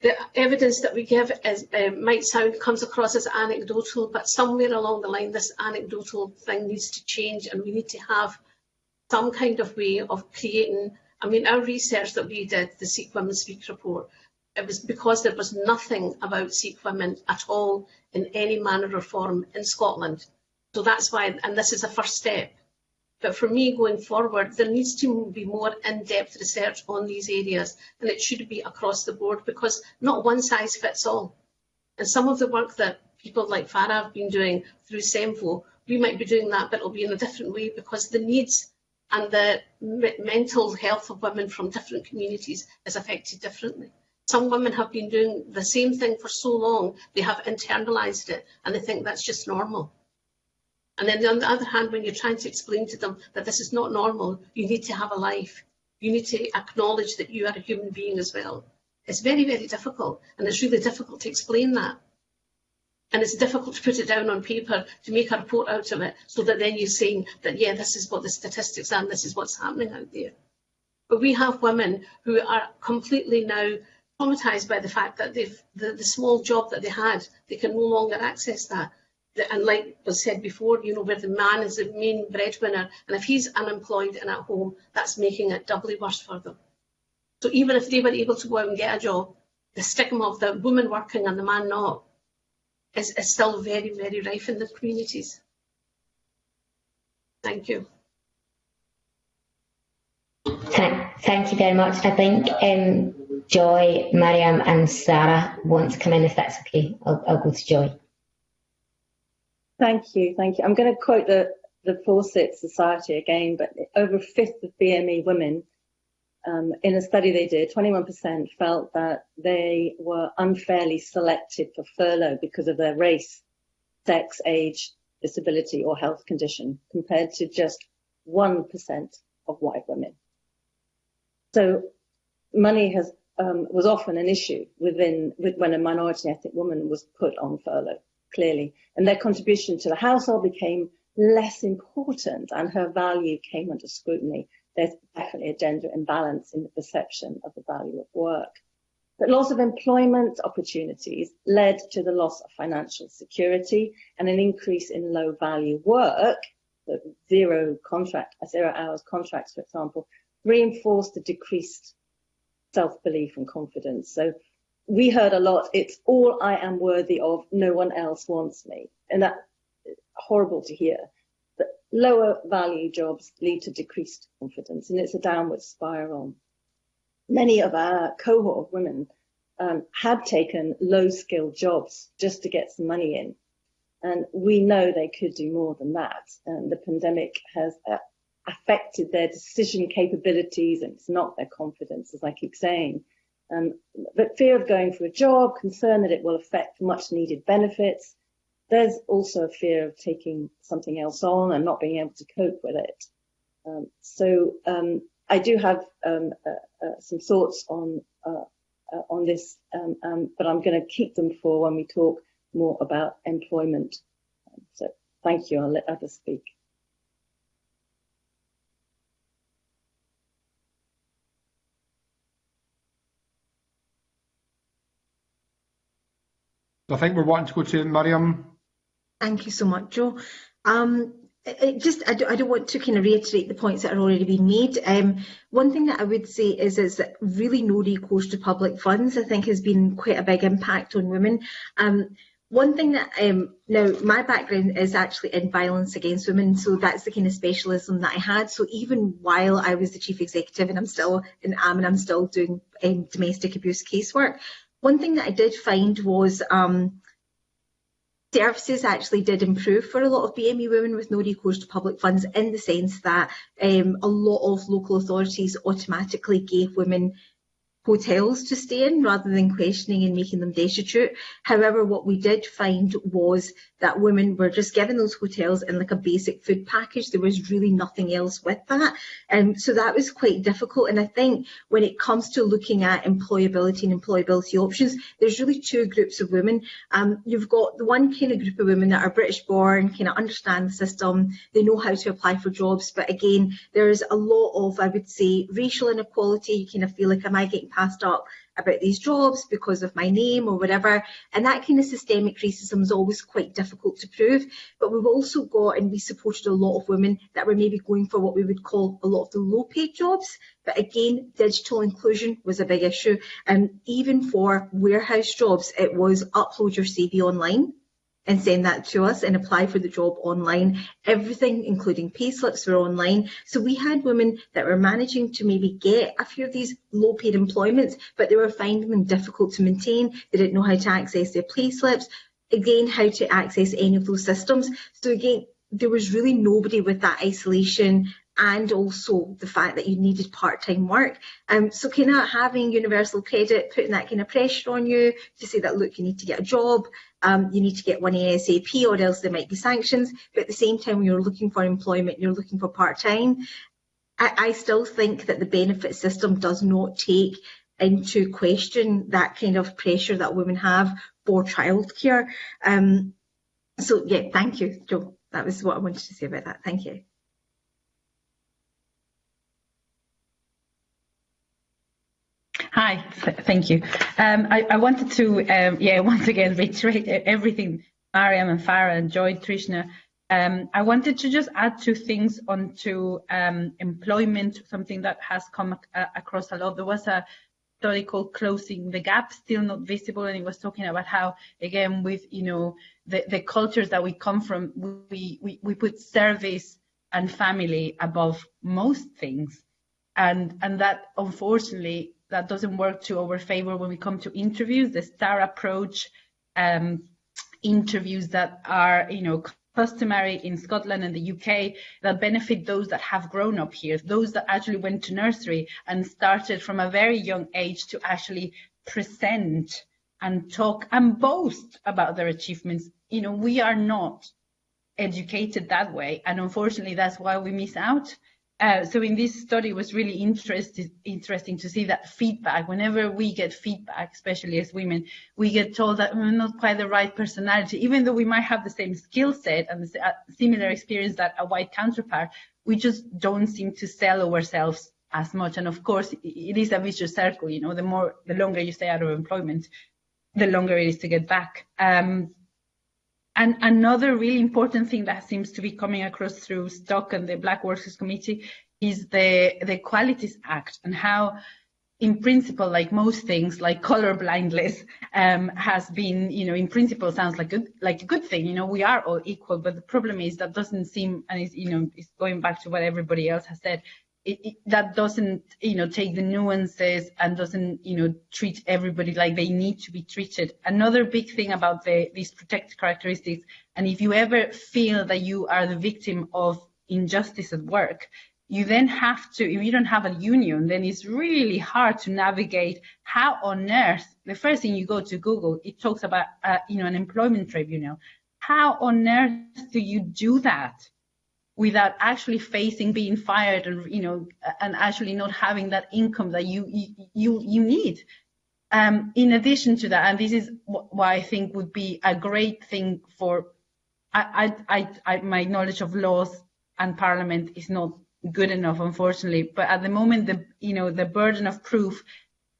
the evidence that we give is uh, might sound comes across as anecdotal, but somewhere along the line, this anecdotal thing needs to change, and we need to have some kind of way of creating. I mean, our research that we did, the Sikh Women Speak report, it was because there was nothing about Sikh women at all in any manner or form in Scotland. So that's why, and this is a first step. But for me, going forward, there needs to be more in-depth research on these areas, and it should be across the board because not one size fits all. And some of the work that people like Farah have been doing through CEMVO, we might be doing that, but it'll be in a different way because the needs and the mental health of women from different communities is affected differently. Some women have been doing the same thing for so long, they have internalised it and they think that's just normal. And then on the other hand, when you're trying to explain to them that this is not normal, you need to have a life. You need to acknowledge that you are a human being as well. It's very, very difficult. And it's really difficult to explain that. And it's difficult to put it down on paper to make a report out of it so that then you're saying that, yeah, this is what the statistics are and this is what's happening out there. But we have women who are completely now traumatised by the fact that the, the small job that they had, they can no longer access that and like was said before, you know, where the man is the main breadwinner, and if he's unemployed and at home, that's making it doubly worse for them. So even if they were able to go out and get a job, the stigma of the woman working and the man not is, is still very, very rife in the communities. Thank you. Thank you very much. I think um, Joy, Mariam and Sarah want to come in if that's okay. I'll, I'll go to Joy. Thank you, thank you. I'm going to quote the, the Fawcett Society again, but over a fifth of BME women um, in a study they did, 21% felt that they were unfairly selected for furlough because of their race, sex, age, disability or health condition, compared to just 1% of white women. So money has um, was often an issue within with, when a minority ethnic woman was put on furlough clearly, and their contribution to the household became less important and her value came under scrutiny. There's definitely a gender imbalance in the perception of the value of work. But loss of employment opportunities led to the loss of financial security and an increase in low value work, the zero contract, zero hours contracts, for example, reinforced the decreased self-belief and confidence. So we heard a lot, it's all I am worthy of, no one else wants me. And that's horrible to hear. But lower value jobs lead to decreased confidence and it's a downward spiral. Many of our cohort of women um, had taken low skilled jobs just to get some money in. And we know they could do more than that. And the pandemic has uh, affected their decision capabilities and it's not their confidence, as I keep saying. Um, but fear of going for a job, concern that it will affect much needed benefits. There's also a fear of taking something else on and not being able to cope with it. Um, so um, I do have um, uh, uh, some thoughts on uh, uh on this, um, but I'm going to keep them for when we talk more about employment. so thank you. I'll let others speak. I think we're wanting to go to Miriam. Thank you so much, Joe. Um, it just I don't, I don't, want to kind of reiterate the points that are already being made. Um, one thing that I would say is is that really no recourse to public funds I think has been quite a big impact on women. Um, one thing that um, now my background is actually in violence against women, so that's the kind of specialism that I had. So even while I was the chief executive, and I'm still in AM and I'm still doing um, domestic abuse casework, one thing that I did find was um, services actually did improve for a lot of BME women with no recourse to public funds in the sense that um, a lot of local authorities automatically gave women hotels to stay in rather than questioning and making them destitute. However, what we did find was that women were just given those hotels in like a basic food package. There was really nothing else with that. And um, so that was quite difficult. And I think when it comes to looking at employability and employability options, there's really two groups of women. Um, you've got the one kind of group of women that are British born, kind of understand the system, they know how to apply for jobs. But again, there's a lot of, I would say, racial inequality. You kind of feel like, am I getting passed up about these jobs because of my name or whatever. And that kind of systemic racism is always quite difficult to prove. But we've also got, and we supported a lot of women that were maybe going for what we would call a lot of the low paid jobs. But again, digital inclusion was a big issue. And even for warehouse jobs, it was upload your CV online and send that to us and apply for the job online. Everything, including payslips, were online. So we had women that were managing to maybe get a few of these low paid employments, but they were finding them difficult to maintain. They didn't know how to access their payslips. Again, how to access any of those systems. So again, there was really nobody with that isolation and also the fact that you needed part-time work. Um, so kind of having universal credit, putting that kind of pressure on you to say that, look, you need to get a job, um, you need to get one ASAP or else there might be sanctions. But at the same time, when you're looking for employment, you're looking for part-time. I, I still think that the benefit system does not take into question that kind of pressure that women have for childcare. Um, so yeah, thank you, Joe. That was what I wanted to say about that. Thank you. Hi, thank you. Um, I, I, wanted to, um, yeah, once again reiterate everything Mariam and Farah and Joy, Trishna. Um, I wanted to just add two things onto um, employment, something that has come across a lot. There was a study called Closing the Gap, still not visible, and it was talking about how, again, with you know the, the cultures that we come from, we, we, we put service and family above most things, and and that unfortunately that doesn't work to our favor when we come to interviews. The STAR approach um, interviews that are, you know, customary in Scotland and the UK that benefit those that have grown up here, those that actually went to nursery and started from a very young age to actually present and talk and boast about their achievements. You know, we are not educated that way. And unfortunately, that's why we miss out. Uh, so in this study, it was really interesting to see that feedback. Whenever we get feedback, especially as women, we get told that we're not quite the right personality, even though we might have the same skill set and the similar experience that a white counterpart, we just don't seem to sell ourselves as much. And of course, it is a vicious circle. You know, the more, the longer you stay out of employment, the longer it is to get back. Um, and another really important thing that seems to be coming across through Stock and the Black Workers Committee is the, the Equalities Act and how in principle, like most things, like color blindness um, has been, you know, in principle sounds like a, like a good thing. You know, we are all equal, but the problem is that doesn't seem, and it's, you know, it's going back to what everybody else has said, it, it, that doesn't, you know, take the nuances and doesn't, you know, treat everybody like they need to be treated. Another big thing about the, these protected characteristics, and if you ever feel that you are the victim of injustice at work, you then have to, if you don't have a union, then it's really hard to navigate how on earth, the first thing you go to Google, it talks about, uh, you know, an employment tribunal. How on earth do you do that? Without actually facing being fired and you know and actually not having that income that you you you need. Um, in addition to that and this is why i think would be a great thing for I, I, I, my knowledge of laws and parliament is not good enough unfortunately. But at the moment the you know the burden of proof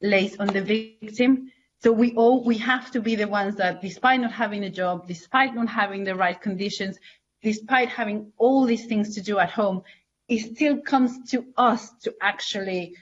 lays on the victim. So we all we have to be the ones that despite not having a job despite not having the right conditions despite having all these things to do at home, it still comes to us to actually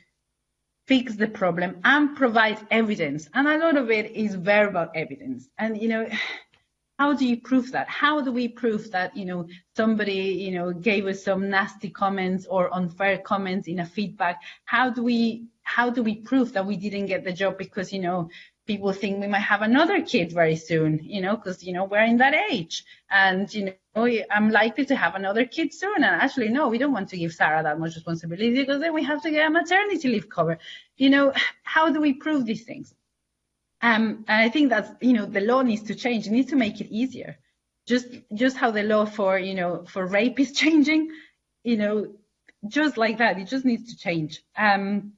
fix the problem and provide evidence. And a lot of it is verbal evidence. And, you know, how do you prove that? How do we prove that, you know, somebody, you know, gave us some nasty comments or unfair comments in a feedback? How do we, how do we prove that we didn't get the job because, you know, people think we might have another kid very soon, you know, because, you know, we're in that age. And, you know, I'm likely to have another kid soon. And actually, no, we don't want to give Sarah that much responsibility because then we have to get a maternity leave cover. You know, how do we prove these things? Um, and I think that's, you know, the law needs to change. It needs to make it easier. Just, just how the law for, you know, for rape is changing, you know, just like that. It just needs to change. Um,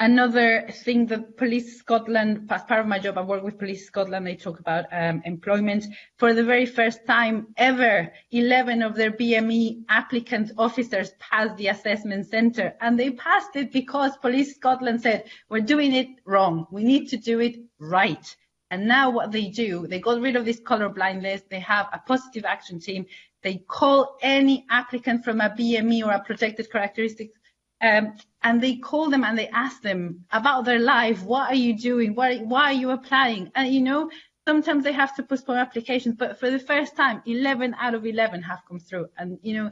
Another thing that Police Scotland, as part of my job, I work with Police Scotland, they talk about um, employment. For the very first time ever, 11 of their BME applicant officers passed the assessment centre. And they passed it because Police Scotland said, we're doing it wrong. We need to do it right. And now what they do, they got rid of this colourblind list. They have a positive action team. They call any applicant from a BME or a protected characteristics um, and they call them and they ask them about their life. What are you doing? Why, why are you applying? And you know, sometimes they have to postpone applications, but for the first time, 11 out of 11 have come through. And you know,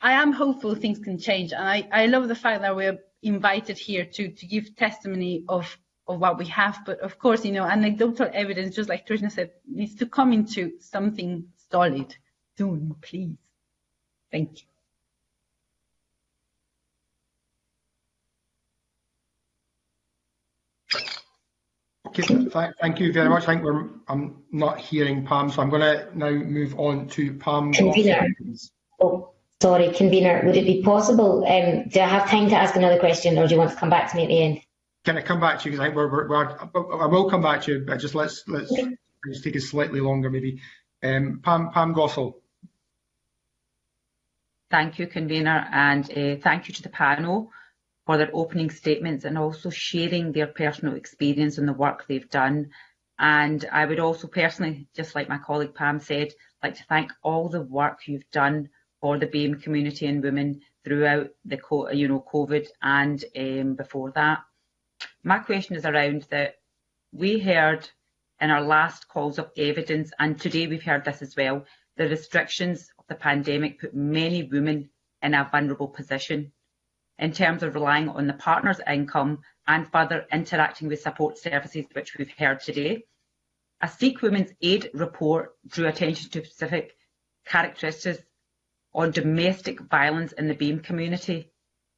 I am hopeful things can change. And I, I love the fact that we're invited here to, to give testimony of, of what we have. But of course, you know, anecdotal evidence, just like Trishna said, needs to come into something solid soon, please. Thank you. Okay, th thank you very much. I think we're, I'm not hearing Pam, so I'm going to now move on to Pam. Convener. Oh, sorry, convener. Would it be possible? Um, do I have time to ask another question, or do you want to come back to me at the end? Can I come back to you? Because I think we're, we're, we're, I will come back to you, but just let's let's okay. just take it slightly longer, maybe. Um, Pam Pam Gosal. Thank you, convener, and uh, thank you to the panel for their opening statements and also sharing their personal experience and the work they've done. And I would also personally, just like my colleague Pam said, like to thank all the work you've done for the BAME community and women throughout the you know COVID and um, before that. My question is around that we heard in our last calls of evidence, and today we've heard this as well, the restrictions of the pandemic put many women in a vulnerable position in terms of relying on the partner's income and further interacting with support services, which we've heard today. A Sikh Women's Aid report drew attention to specific characteristics on domestic violence in the BAME community.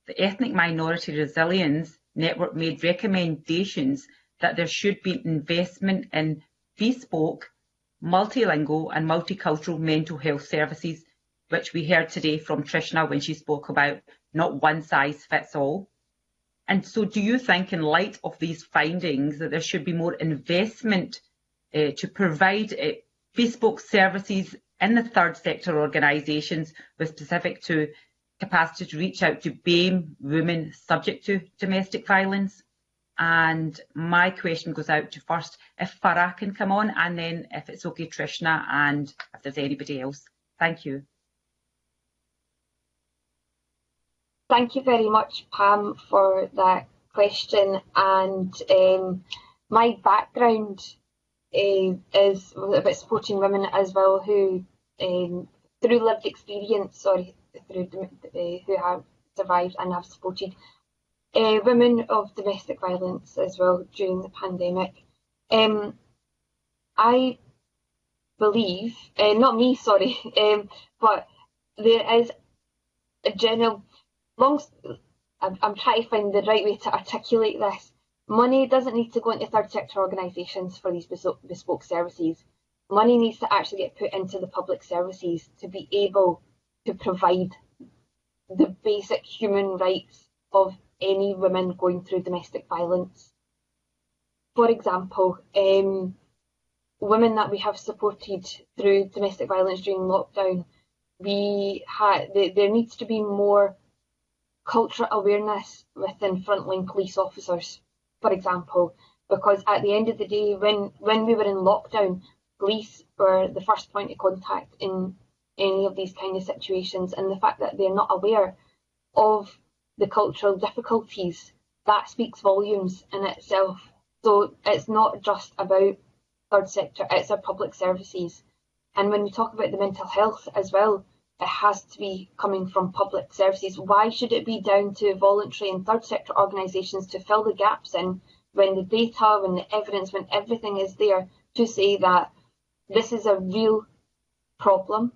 The Ethnic Minority Resilience Network made recommendations that there should be investment in bespoke, multilingual and multicultural mental health services, which we heard today from Trishna when she spoke about not one size fits all. And so do you think in light of these findings that there should be more investment uh, to provide uh, bespoke services in the third sector organisations with specific to capacity to reach out to BAME women subject to domestic violence? And my question goes out to first if Farah can come on and then if it's okay Trishna and if there's anybody else. Thank you. Thank you very much, Pam, for that question. And um, my background uh, is about supporting women as well who, um, through lived experience, sorry, through uh, who have survived and have supported uh, women of domestic violence as well during the pandemic. Um, I believe, uh, not me, sorry, um, but there is a general long, I'm, trying to find the right way to articulate this. Money doesn't need to go into third sector organisations for these bespoke services. Money needs to actually get put into the public services to be able to provide the basic human rights of any women going through domestic violence. For example, um, women that we have supported through domestic violence during lockdown, we had there needs to be more cultural awareness within frontline police officers, for example, because at the end of the day, when, when we were in lockdown, police were the first point of contact in any of these kind of situations and the fact that they're not aware of the cultural difficulties, that speaks volumes in itself. So it's not just about third sector, it's our public services. And when we talk about the mental health as well, it has to be coming from public services. Why should it be down to voluntary and third sector organisations to fill the gaps in when the data, when the evidence, when everything is there to say that this is a real problem?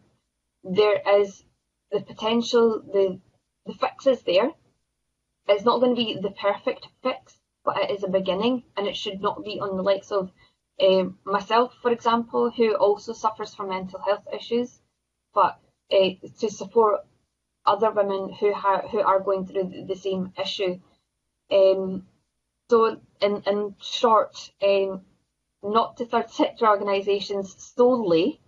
There is the potential, the, the fix is there. It's not going to be the perfect fix, but it is a beginning and it should not be on the likes of um, myself, for example, who also suffers from mental health issues, but uh, to support other women who, who are going through the same issue. Um, so, in, in short, um, not to third sector organisations solely,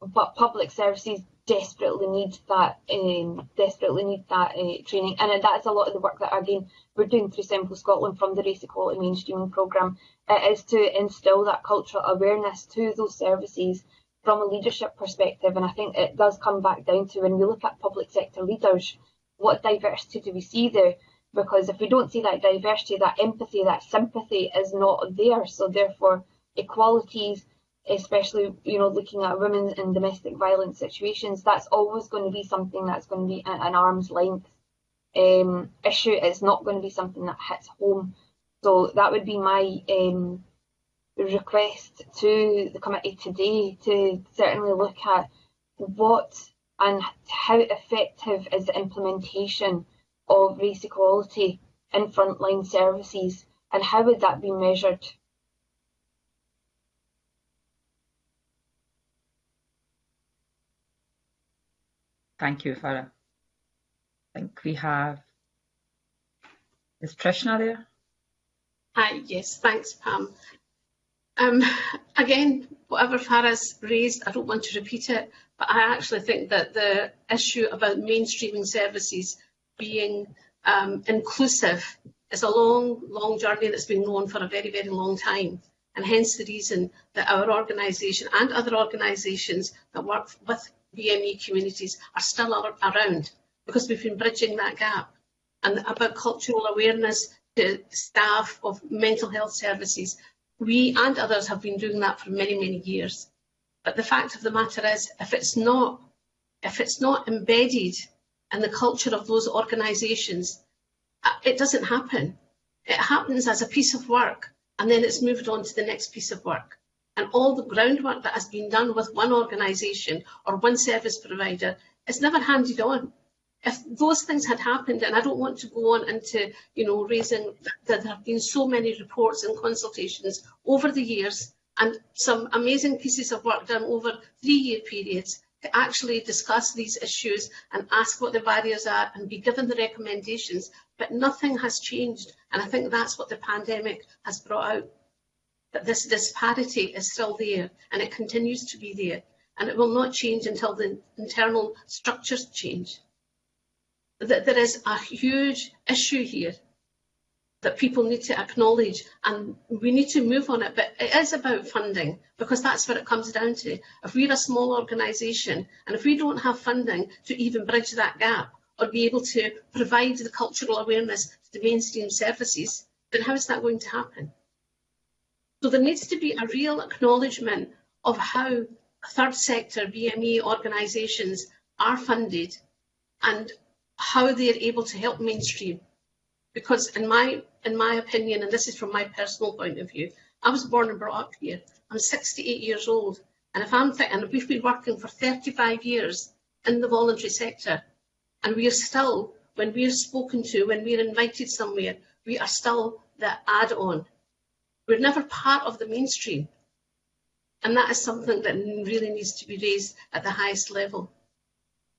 but public services desperately need that um, desperately need that uh, training, and that is a lot of the work that again we're doing through CEMVO Scotland from the Race Equality Mainstreaming Programme. It is to instil that cultural awareness to those services from a leadership perspective, and I think it does come back down to when we look at public sector leaders, what diversity do we see there? Because if we don't see that diversity, that empathy, that sympathy is not there. So therefore, equalities especially you know looking at women in domestic violence situations that's always going to be something that's going to be an arm's length um, issue it's not going to be something that hits home so that would be my um, request to the committee today to certainly look at what and how effective is the implementation of race equality in frontline services and how would that be measured Thank you, Farah. I think we have, is Trishna there? Hi, yes, thanks, Pam. Um, again, whatever Farah's raised, I don't want to repeat it, but I actually think that the issue about mainstreaming services being um, inclusive is a long, long journey that's been known for a very, very long time. And hence the reason that our organisation and other organisations that work with BME communities are still around because we've been bridging that gap. And about cultural awareness to staff of mental health services, We and others have been doing that for many, many years. But the fact of the matter is, if it's not, if it's not embedded in the culture of those organisations, uh, it doesn't happen. It happens as a piece of work and then it's moved on to the next piece of work. And all the groundwork that has been done with one organisation or one service provider is never handed on. If those things had happened, and I don't want to go on into, you know, raising that there have been so many reports and consultations over the years and some amazing pieces of work done over three-year periods to actually discuss these issues and ask what the barriers are and be given the recommendations, but nothing has changed. And I think that's what the pandemic has brought out that this disparity is still there and it continues to be there and it will not change until the internal structures change. That there is a huge issue here that people need to acknowledge and we need to move on it. But it is about funding because that's what it comes down to. If we're a small organisation and if we don't have funding to even bridge that gap or be able to provide the cultural awareness to the mainstream services, then how is that going to happen? So there needs to be a real acknowledgement of how third sector BME organisations are funded and how they're able to help mainstream. Because in my in my opinion, and this is from my personal point of view, I was born and brought up here. I'm 68 years old, and if I'm and we've been working for 35 years in the voluntary sector, and we are still, when we're spoken to, when we're invited somewhere, we are still the add-on. We're never part of the mainstream. And that is something that really needs to be raised at the highest level.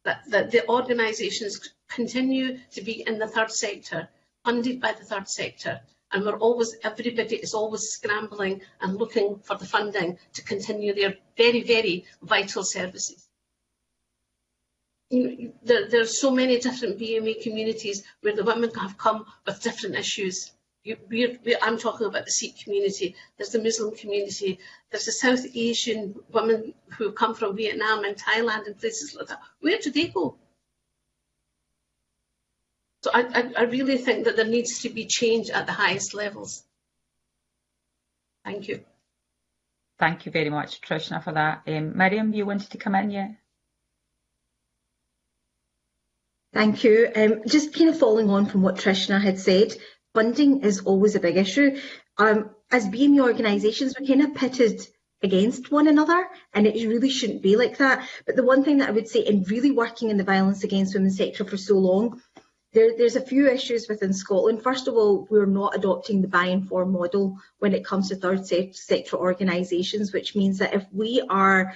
That, that the organisations continue to be in the third sector, funded by the third sector, and we're always, everybody is always scrambling and looking for the funding to continue their very, very vital services. There, there are so many different BME communities where the women have come with different issues you, we're, we're, I'm talking about the Sikh community, there's the Muslim community, there's the South Asian women who come from Vietnam and Thailand and places like that. Where do they go? So I, I, I really think that there needs to be change at the highest levels. Thank you. Thank you very much, Trishna, for that. Um, Miriam, you wanted to come in, yeah? Thank you. Um, just kind of following on from what Trishna had said, funding is always a big issue. Um, as BME organisations, we're kind of pitted against one another and it really shouldn't be like that. But the one thing that I would say in really working in the violence against women sector for so long, there, there's a few issues within Scotland. First of all, we're not adopting the buy and form model when it comes to third sector organisations, which means that if we are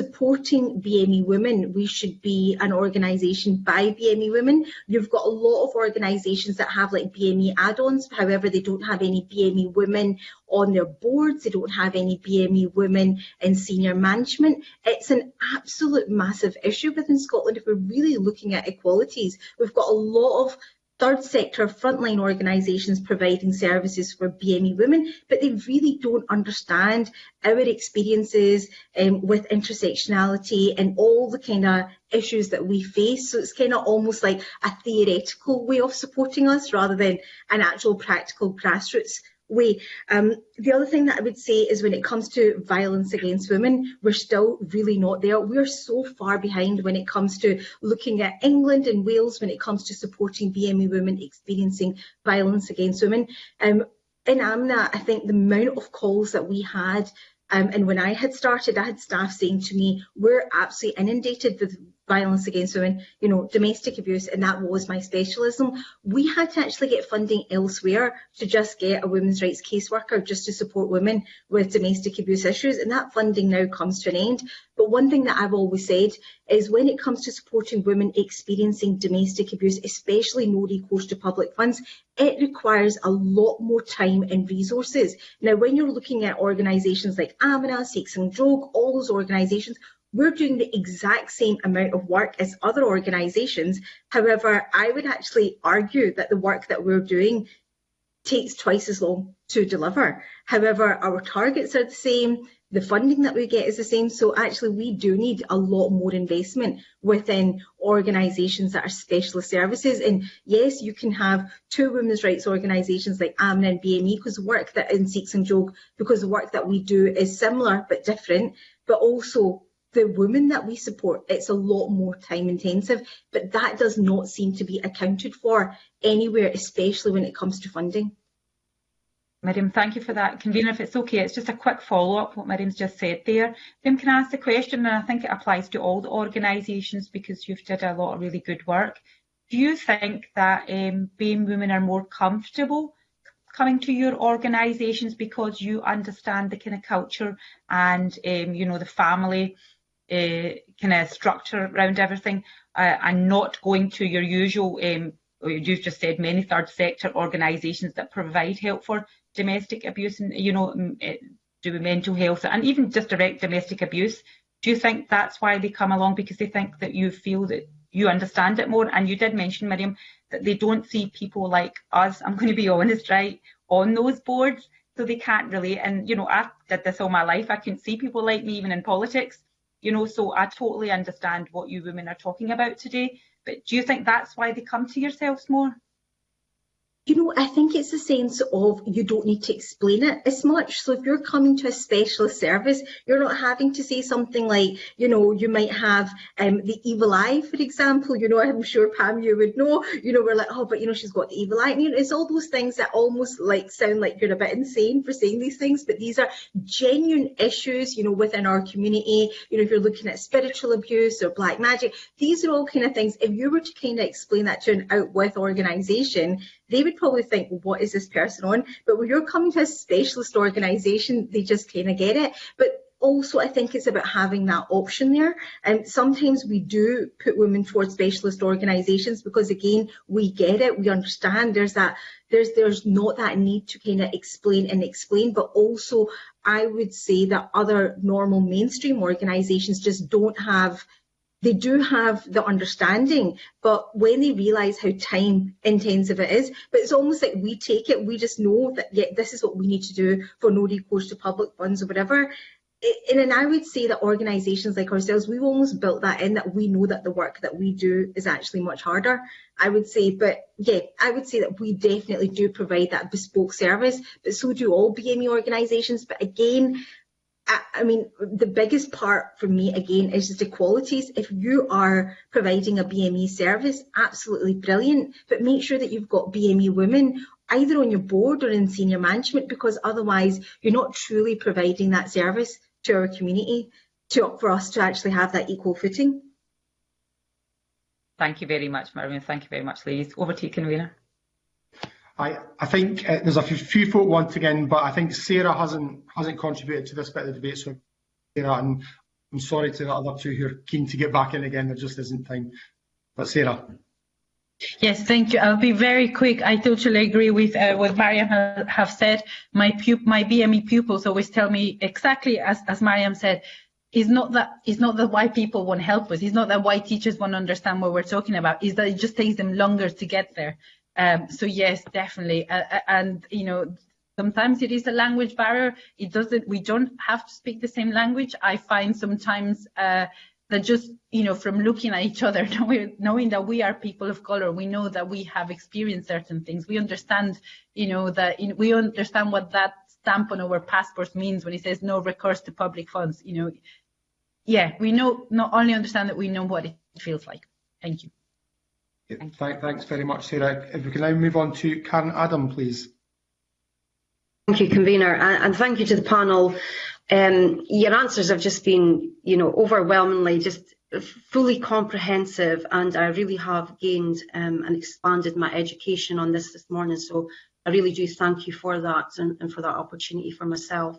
supporting BME women. We should be an organisation by BME women. You've got a lot of organisations that have like BME add-ons, however, they don't have any BME women on their boards, they don't have any BME women in senior management. It's an absolute massive issue within Scotland if we're really looking at equalities. We've got a lot of third sector frontline organisations providing services for BME women, but they really don't understand our experiences um, with intersectionality and all the kind of issues that we face. So it's kind of almost like a theoretical way of supporting us rather than an actual practical grassroots way. Um, the other thing that I would say is when it comes to violence against women, we're still really not there. We're so far behind when it comes to looking at England and Wales when it comes to supporting BME women experiencing violence against women. Um, in Amina, I think the amount of calls that we had um, and when I had started, I had staff saying to me, we're absolutely inundated with violence against women, you know, domestic abuse, and that was my specialism. We had to actually get funding elsewhere to just get a women's rights caseworker just to support women with domestic abuse issues, and that funding now comes to an end. But one thing that I've always said is when it comes to supporting women experiencing domestic abuse, especially no recourse to public funds, it requires a lot more time and resources. Now, when you're looking at organisations like Amina, Sikh Sanjog, all those organisations, we're doing the exact same amount of work as other organisations. However, I would actually argue that the work that we're doing takes twice as long to deliver. However, our targets are the same, the funding that we get is the same, so actually we do need a lot more investment within organisations that are specialist services. And yes, you can have two women's rights organisations like Amina and BME because work that in Sikh Sanjog, because the work that we do is similar but different, but also the women that we support, it's a lot more time intensive, but that does not seem to be accounted for anywhere, especially when it comes to funding. Miriam, thank you for that. Convener, if it's okay, it's just a quick follow-up what Miriam's just said there. Miriam, can I ask the question, and I think it applies to all the organisations because you've did a lot of really good work. Do you think that um, BAME women are more comfortable coming to your organisations because you understand the kind of culture and, um, you know, the family uh, kind of structure around everything uh, and not going to your usual, um, you've just said many third sector organisations that provide help for domestic abuse and, you know, uh, do mental health and even just direct domestic abuse. Do you think that's why they come along because they think that you feel that you understand it more? And you did mention, Miriam, that they don't see people like us, I'm going to be honest, right, on those boards, so they can't relate. And, you know, I did this all my life. I couldn't see people like me even in politics you know, so I totally understand what you women are talking about today. But do you think that's why they come to yourselves more? You know, I think it's a sense of you don't need to explain it as much. So if you're coming to a specialist service, you're not having to say something like, you know, you might have um, the evil eye, for example. You know, I'm sure Pam, you would know. You know, we're like, oh, but you know, she's got the evil eye. And, you know, it's all those things that almost like sound like you're a bit insane for saying these things, but these are genuine issues, you know, within our community. You know, if you're looking at spiritual abuse or black magic, these are all kind of things. If you were to kind of explain that to an out with organisation, they would probably think, what is this person on? But when you're coming to a specialist organisation, they just kind of get it. But also I think it's about having that option there. And sometimes we do put women towards specialist organisations because again, we get it, we understand there's that there's there's not that need to kind of explain and explain, but also I would say that other normal mainstream organisations just don't have they do have the understanding, but when they realise how time intensive it is, but it's almost like we take it, we just know that yeah, this is what we need to do for no recourse to public funds or whatever. And I would say that organisations like ourselves, we've almost built that in that we know that the work that we do is actually much harder. I would say, but yeah, I would say that we definitely do provide that bespoke service, but so do all BME organisations. But again, I mean, the biggest part for me, again, is just equalities. If you are providing a BME service, absolutely brilliant, but make sure that you've got BME women either on your board or in senior management, because otherwise you're not truly providing that service to our community to, for us to actually have that equal footing. Thank you very much, Marion. Thank you very much, ladies. Over to you, convener. I, I think uh, there's a few, folk want again, but I think Sarah hasn't hasn't contributed to this bit of the debate. So, Sarah, and I'm sorry to the other two who are keen to get back in again. There just isn't time. But Sarah. Yes, thank you. I'll be very quick. I totally agree with uh, what Mariam ha have said. My my BME pupils always tell me exactly as, as Mariam said, it's not that it's not that why people want help us. It's not that why teachers want to understand what we're talking about. Is that it just takes them longer to get there. Um, so yes, definitely. Uh, and, you know, sometimes it is a language barrier. It doesn't, we don't have to speak the same language. I find sometimes uh, that just, you know, from looking at each other, knowing, that we are people of color, we know that we have experienced certain things. We understand, you know, that we understand what that stamp on our passports means when it says no recourse to public funds. You know, yeah, we know, not only understand that we know what it feels like. Thank you. Thank thanks very much, Sarah. If we can now move on to Karen Adam, please. Thank you, convener, and, and thank you to the panel. Um, your answers have just been, you know, overwhelmingly just fully comprehensive, and I really have gained um, and expanded my education on this this morning. So I really do thank you for that and, and for that opportunity for myself.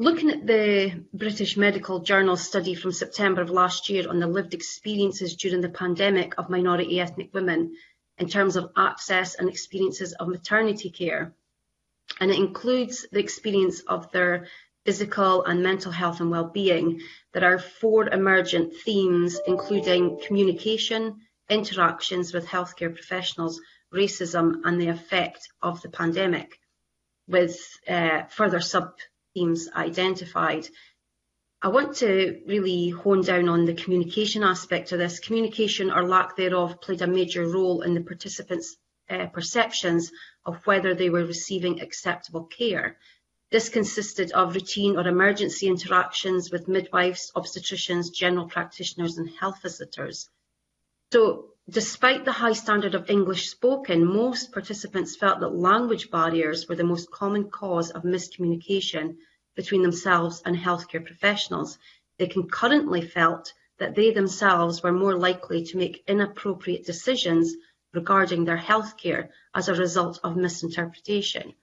Looking at the British Medical Journal study from September of last year on the lived experiences during the pandemic of minority ethnic women in terms of access and experiences of maternity care, and it includes the experience of their physical and mental health and well-being, there are four emergent themes, including communication, interactions with healthcare professionals, racism and the effect of the pandemic, with uh, further sub themes identified. I want to really hone down on the communication aspect of this. Communication or lack thereof played a major role in the participants' uh, perceptions of whether they were receiving acceptable care. This consisted of routine or emergency interactions with midwives, obstetricians, general practitioners and health visitors. So despite the high standard of English spoken, most participants felt that language barriers were the most common cause of miscommunication between themselves and healthcare professionals. They concurrently felt that they themselves were more likely to make inappropriate decisions regarding their healthcare as a result of misinterpretation.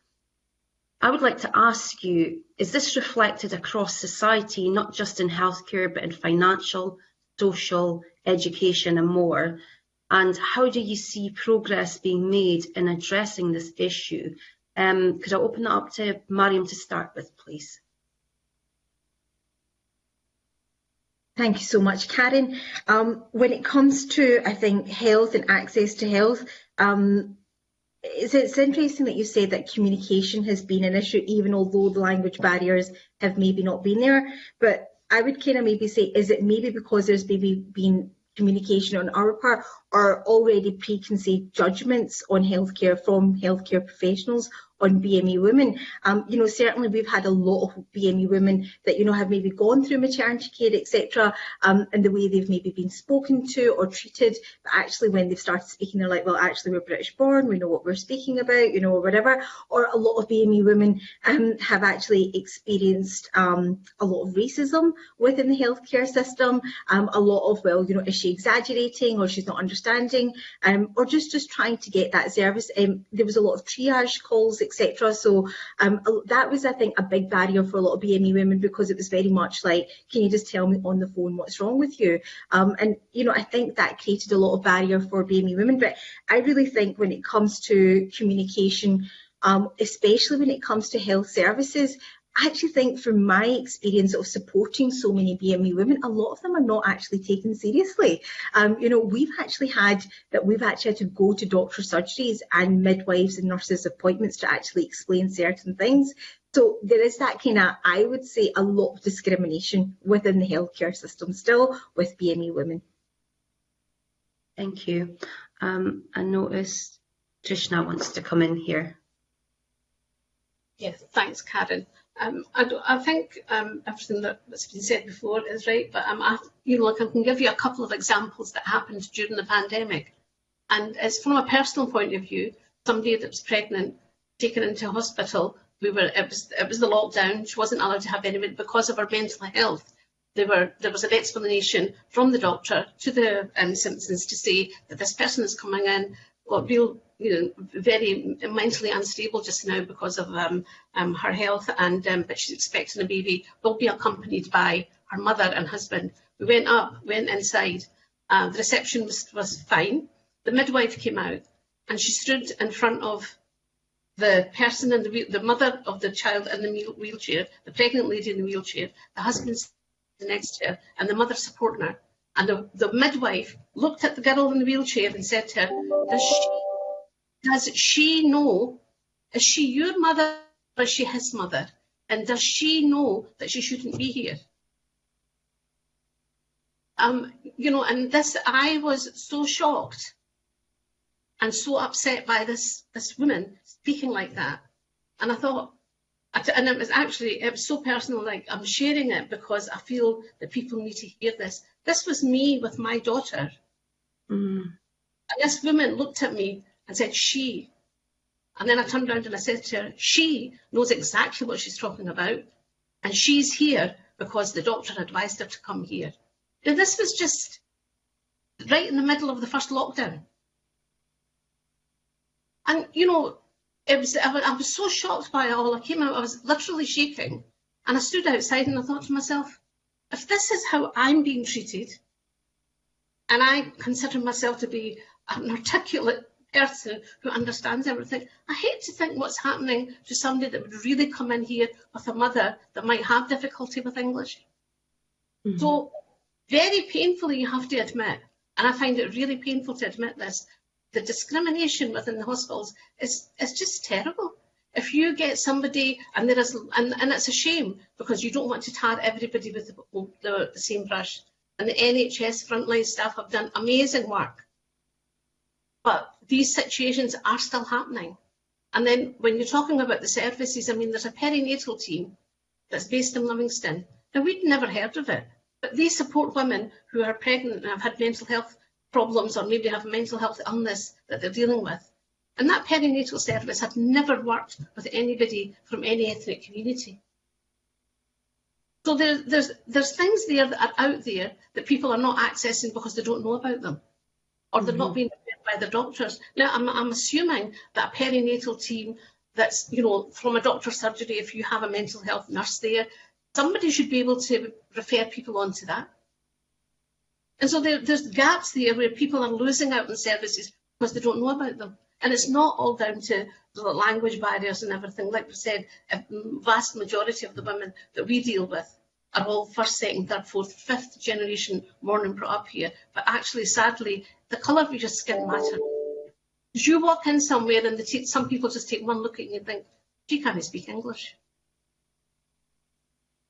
I would like to ask you, is this reflected across society, not just in healthcare, but in financial, social, education and more? And how do you see progress being made in addressing this issue? Um, could I open that up to Mariam to start with, please? Thank you so much, Karen. Um, when it comes to, I think, health and access to health, um, it's, it's, interesting that you say that communication has been an issue, even although the language barriers have maybe not been there. But I would kind of maybe say, is it maybe because there's maybe been communication on our part or already preconceived judgments on healthcare from healthcare professionals on BME women. Um, you know, certainly we've had a lot of BME women that, you know, have maybe gone through maternity care, etc., um, and the way they've maybe been spoken to or treated, but actually when they've started speaking, they're like, well, actually we're British born, we know what we're speaking about, you know, or whatever. Or a lot of BME women um, have actually experienced um, a lot of racism within the healthcare system, um, a lot of, well, you know, is she exaggerating or she's not understanding, um, or just, just trying to get that service. Um, there was a lot of triage calls etc. So um, that was, I think, a big barrier for a lot of BME women because it was very much like, can you just tell me on the phone what's wrong with you? Um, and, you know, I think that created a lot of barrier for BME women. But I really think when it comes to communication, um, especially when it comes to health services, I actually think from my experience of supporting so many BME women, a lot of them are not actually taken seriously. Um, you know, we've actually had that we've actually had to go to doctor surgeries and midwives and nurses appointments to actually explain certain things. So there is that kind of, I would say, a lot of discrimination within the healthcare system still with BME women. Thank you. Um, I noticed Trishna wants to come in here. Yes, thanks, Karen. Um, I, I, think um, everything that's been said before is right, but um, I, you know, like I can give you a couple of examples that happened during the pandemic. And it's from a personal point of view, somebody that was pregnant, taken into hospital, we were it was it was the lockdown. She wasn't allowed to have anybody because of her mental health. There were there was an explanation from the doctor to the um, Simpsons to say that this person is coming in got real you know, very mentally unstable just now because of um, um, her health, and um, but she's expecting a baby. Will be accompanied by her mother and husband. We went up, went inside. Uh, the reception was, was fine. The midwife came out, and she stood in front of the person in the the mother of the child in the wheelchair, the pregnant lady in the wheelchair, the husband next to her, and the mother supporting her. And the, the midwife looked at the girl in the wheelchair and said to her, "Does she does she know, is she your mother or is she his mother? And does she know that she shouldn't be here? Um, you know, and this, I was so shocked and so upset by this, this woman speaking like that. And I thought, and it was actually, it was so personal, like I'm sharing it because I feel that people need to hear this. This was me with my daughter. Mm. And this woman looked at me and said, she. And then I turned around and I said to her, she knows exactly what she's talking about. And she's here because the doctor advised her to come here. Now, this was just right in the middle of the first lockdown. And, you know, it was, I was so shocked by it all. I came out, I was literally shaking. And I stood outside and I thought to myself, if this is how I'm being treated, and I consider myself to be an articulate person who understands everything, I hate to think what's happening to somebody that would really come in here with a mother that might have difficulty with English. Mm -hmm. So very painfully, you have to admit, and I find it really painful to admit this, the discrimination within the hospitals is, is just terrible. If you get somebody, and there is, and, and it's a shame because you don't want to tar everybody with the, the, the same brush. And the NHS frontline staff have done amazing work but these situations are still happening. And then when you're talking about the services, I mean, there's a perinatal team that's based in Livingston. Now, we'd never heard of it, but they support women who are pregnant and have had mental health problems or maybe have mental health illness that they're dealing with. And that perinatal service had never worked with anybody from any ethnic community. So there, there's, there's things there that are out there that people are not accessing because they don't know about them or they're mm -hmm. not being referred by the doctors. Now, I'm, I'm assuming that a perinatal team that's, you know, from a doctor's surgery, if you have a mental health nurse there, somebody should be able to refer people on to that. And so there, there's gaps there where people are losing out on services because they don't know about them. And it's not all down to the language barriers and everything. Like we said, a vast majority of the women that we deal with are all first, second, third, fourth, fifth generation born and brought up here. But actually, sadly, the colour of your skin matters. You walk in somewhere and some people just take one look at you and think, she can't speak English.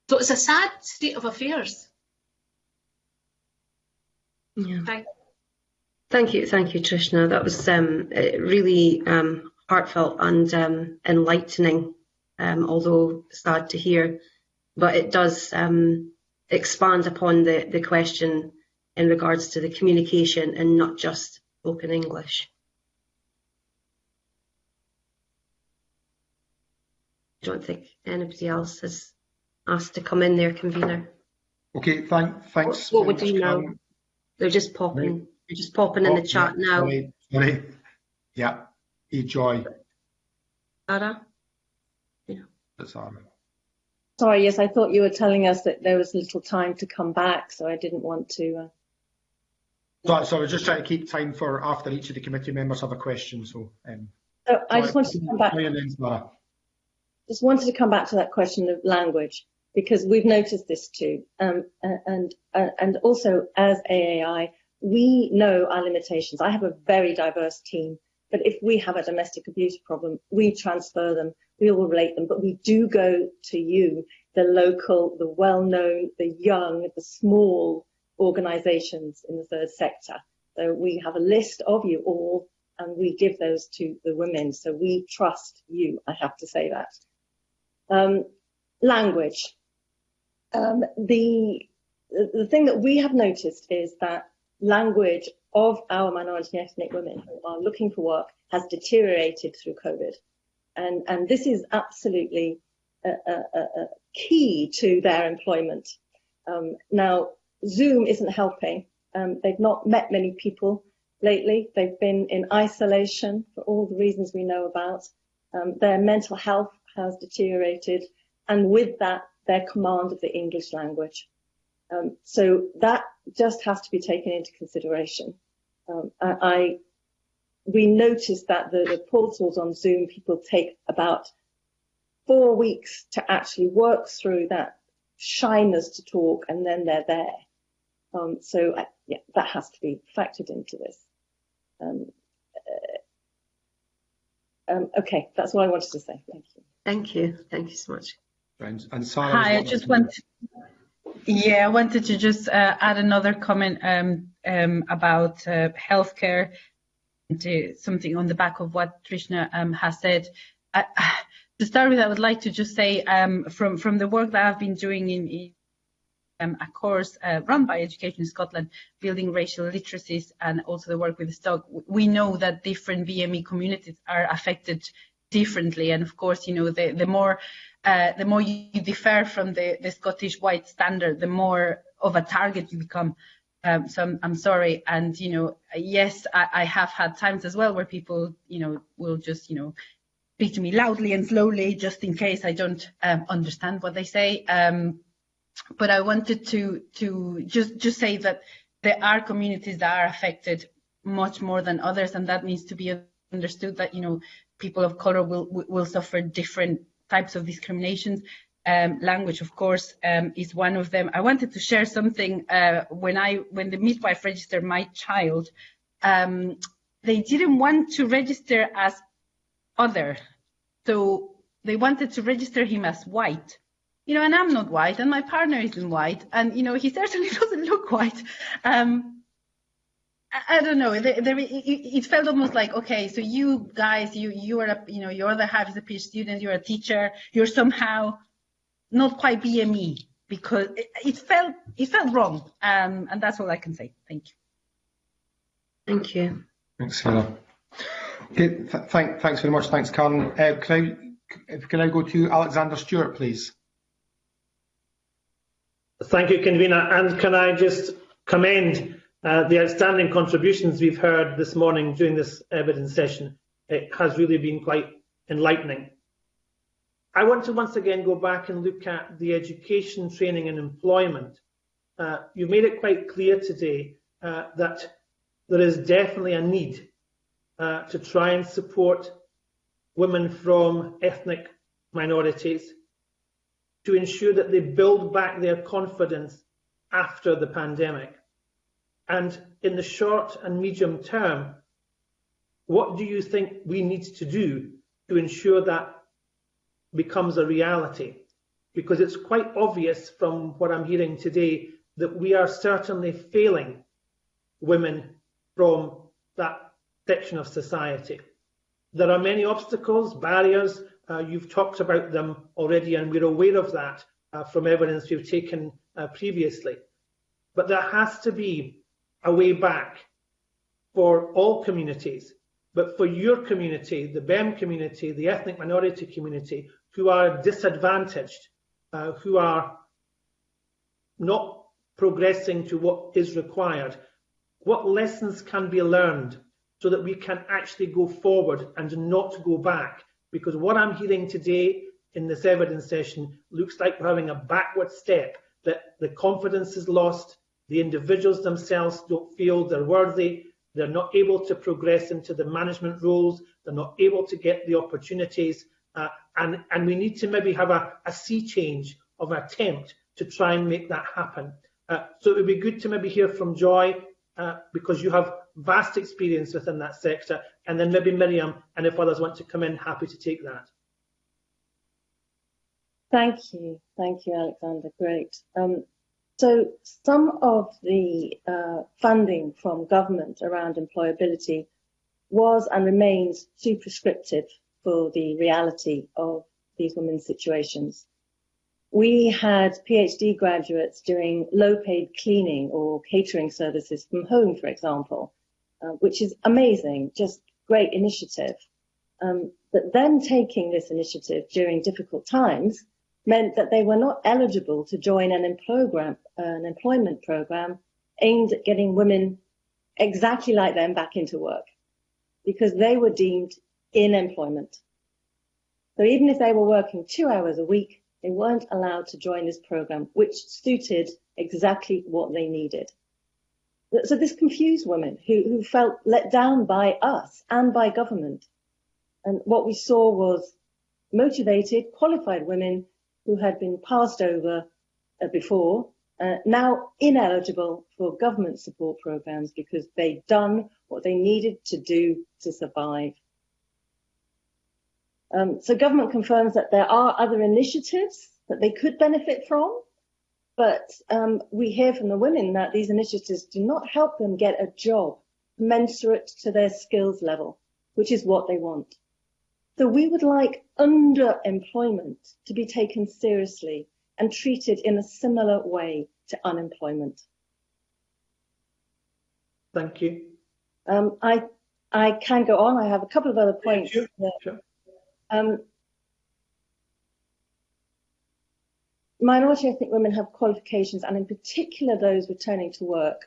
So it's a sad state of affairs. Yeah. Thank, thank you, thank you, Trishna. That was um, really um, heartfelt and um, enlightening, um, although sad to hear. But it does um, expand upon the, the question in regards to the communication and not just spoken English. I don't think anybody else has asked to come in there, convener. Okay, thank, thanks. What, what would you know? They're just popping. Right. They're just popping oh, in the chat yeah, now. Sorry, sorry. Yeah, e joy. Ara. Yeah. That's Ara. Sorry, yes, I thought you were telling us that there was little time to come back, so I didn't want to. Uh... So, so I was just trying to keep time for after each of the committee members have a question. So, um, so I just wanted to come back. just wanted to come back to that question of language because we've noticed this too. Um, and, uh, and also as AAI, we know our limitations. I have a very diverse team, but if we have a domestic abuse problem, we transfer them, we will relate them, but we do go to you, the local, the well-known, the young, the small organisations in the third sector. So we have a list of you all and we give those to the women. So we trust you, I have to say that. Um, language. Um, the, the thing that we have noticed is that language of our minority ethnic women who are looking for work has deteriorated through COVID. And, and this is absolutely a, a, a key to their employment. Um, now, Zoom isn't helping. Um, they've not met many people lately. They've been in isolation for all the reasons we know about. Um, their mental health has deteriorated, and with that, their command of the English language. Um, so that just has to be taken into consideration. Um, I, I, we noticed that the, the portals on Zoom, people take about four weeks to actually work through that shyness to talk, and then they're there. Um, so I, yeah, that has to be factored into this. Um, uh, um, okay, that's what I wanted to say. Thank you. Thank you. Thank you so much. And, and Sarah, Hi, I just want. Yeah, I wanted to just uh, add another comment um, um, about uh, healthcare, to something on the back of what Trishna um, has said. I, to start with, I would like to just say um, from from the work that I've been doing in, in um, a course uh, run by Education Scotland, building racial literacies, and also the work with the stock, we know that different BME communities are affected differently. And of course, you know, the, the more uh, the more you differ from the, the Scottish white standard, the more of a target you become. Um, so I'm, I'm, sorry. And, you know, yes, I, I, have had times as well where people, you know, will just, you know, speak to me loudly and slowly just in case I don't um, understand what they say. Um, but I wanted to to just just say that there are communities that are affected much more than others, and that needs to be understood. That you know people of color will will suffer different types of discriminations. Um, language, of course, um, is one of them. I wanted to share something uh, when I when the midwife registered my child. Um, they didn't want to register as other, so they wanted to register him as white you know, and I'm not white, and my partner isn't white, and you know, he certainly doesn't look white. Um, I, I don't know. There, there, it, it, felt almost like, okay, so you guys, you you are, a, you know, you're the half is a PhD student, you're a teacher, you're somehow not quite BME because it, it felt it felt wrong, um, and that's all I can say. Thank you. Thank you. Thanks, Sarah. Okay, th thank, thanks very much. Thanks, Karen. Uh, can I can I go to Alexander Stewart, please? Thank you, Convener. And can I just commend uh, the outstanding contributions we've heard this morning during this evidence session. It has really been quite enlightening. I want to once again go back and look at the education, training and employment. Uh, you made it quite clear today uh, that there is definitely a need uh, to try and support women from ethnic minorities to ensure that they build back their confidence after the pandemic? And in the short and medium term, what do you think we need to do to ensure that becomes a reality? Because it's quite obvious from what I'm hearing today that we are certainly failing women from that section of society. There are many obstacles, barriers, uh, you've talked about them already, and we're aware of that uh, from evidence we've taken uh, previously. But there has to be a way back for all communities, but for your community, the BEM community, the ethnic minority community, who are disadvantaged, uh, who are not progressing to what is required, what lessons can be learned so that we can actually go forward and not go back? Because what I'm hearing today in this evidence session looks like we're having a backward step, that the confidence is lost, the individuals themselves don't feel they're worthy, they're not able to progress into the management roles, they're not able to get the opportunities, Uh, and, and we need to maybe have a, a sea change of attempt to try and make that happen. Uh, so it would be good to maybe hear from Joy, uh, because you have vast experience within that sector, and then maybe Miriam, and if others want to come in, happy to take that. Thank you. Thank you, Alexander. Great. Um, so some of the uh, funding from government around employability was and remains too prescriptive for the reality of these women's situations. We had PhD graduates doing low paid cleaning or catering services from home, for example, uh, which is amazing, just great initiative. Um, but then taking this initiative during difficult times meant that they were not eligible to join an, an employment program aimed at getting women exactly like them back into work because they were deemed in employment. So even if they were working two hours a week, they weren't allowed to join this program, which suited exactly what they needed. So this confused women who, who felt let down by us and by government. And what we saw was motivated, qualified women who had been passed over uh, before, uh, now ineligible for government support programs because they'd done what they needed to do to survive. Um, so government confirms that there are other initiatives that they could benefit from, but um, we hear from the women that these initiatives do not help them get a job commensurate to their skills level, which is what they want. So we would like underemployment to be taken seriously and treated in a similar way to unemployment. Thank you. Um, I I can go on. I have a couple of other points. Sure. Sure. Um, minority ethnic women have qualifications, and in particular those returning to work,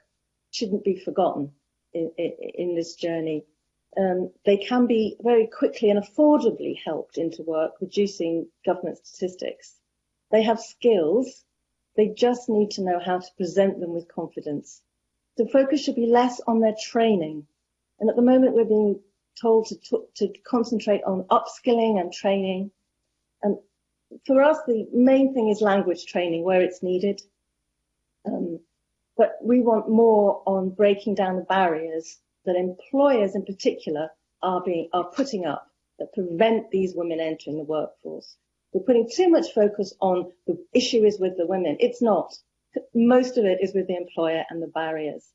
shouldn't be forgotten in, in, in this journey um, they can be very quickly and affordably helped into work, reducing government statistics. They have skills. They just need to know how to present them with confidence. The focus should be less on their training. And at the moment, we're being told to, to concentrate on upskilling and training. And for us, the main thing is language training where it's needed. Um, but we want more on breaking down the barriers that employers in particular are being are putting up that prevent these women entering the workforce. We're putting too much focus on the issue is with the women. It's not. Most of it is with the employer and the barriers.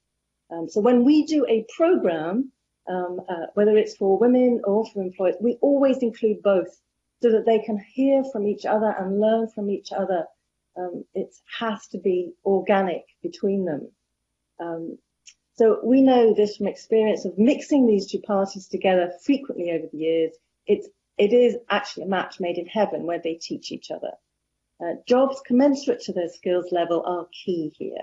Um, so when we do a program, um, uh, whether it's for women or for employers, we always include both so that they can hear from each other and learn from each other. Um, it has to be organic between them. Um, so we know this from experience of mixing these two parties together frequently over the years. It's, it is actually a match made in heaven where they teach each other. Uh, jobs commensurate to their skills level are key here.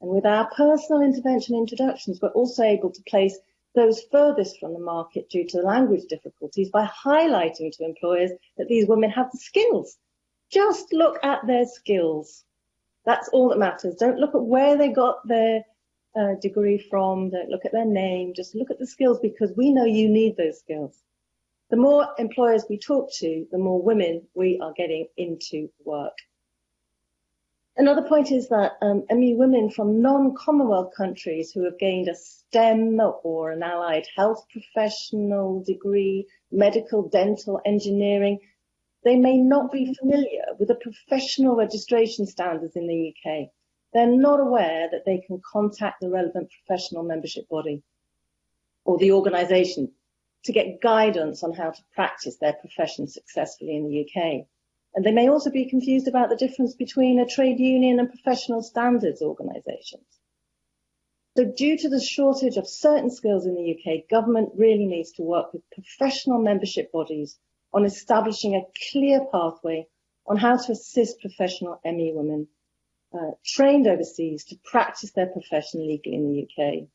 And with our personal intervention introductions, we're also able to place those furthest from the market due to language difficulties by highlighting to employers that these women have the skills. Just look at their skills. That's all that matters. Don't look at where they got their uh, degree from, don't look at their name, just look at the skills because we know you need those skills. The more employers we talk to, the more women we are getting into work. Another point is that um, ME women from non-Commonwealth countries who have gained a STEM or an allied health professional degree, medical, dental, engineering, they may not be familiar with the professional registration standards in the UK they're not aware that they can contact the relevant professional membership body or the organisation to get guidance on how to practice their profession successfully in the UK. And they may also be confused about the difference between a trade union and professional standards organisations. So due to the shortage of certain skills in the UK, government really needs to work with professional membership bodies on establishing a clear pathway on how to assist professional ME women uh, trained overseas to practice their profession legally in the UK.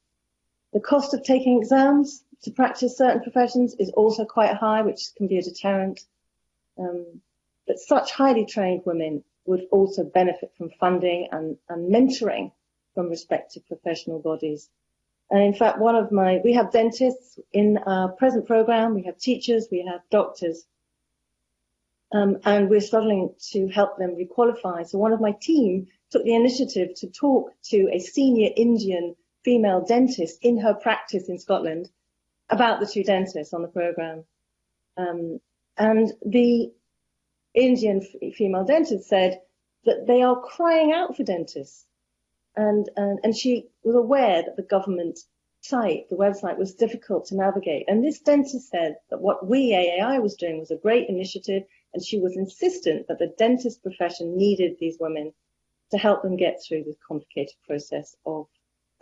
The cost of taking exams to practice certain professions is also quite high, which can be a deterrent. Um, but such highly trained women would also benefit from funding and, and mentoring from respective professional bodies. And in fact, one of my, we have dentists in our present program, we have teachers, we have doctors. um, and we're struggling to help them requalify. So one of my team took the initiative to talk to a senior Indian female dentist in her practice in Scotland about the two dentists on the programme. Um, and the Indian female dentist said that they are crying out for dentists. And, and, and she was aware that the government site, the website, was difficult to navigate. And this dentist said that what we, AAI, was doing was a great initiative, and she was insistent that the dentist profession needed these women to help them get through this complicated process of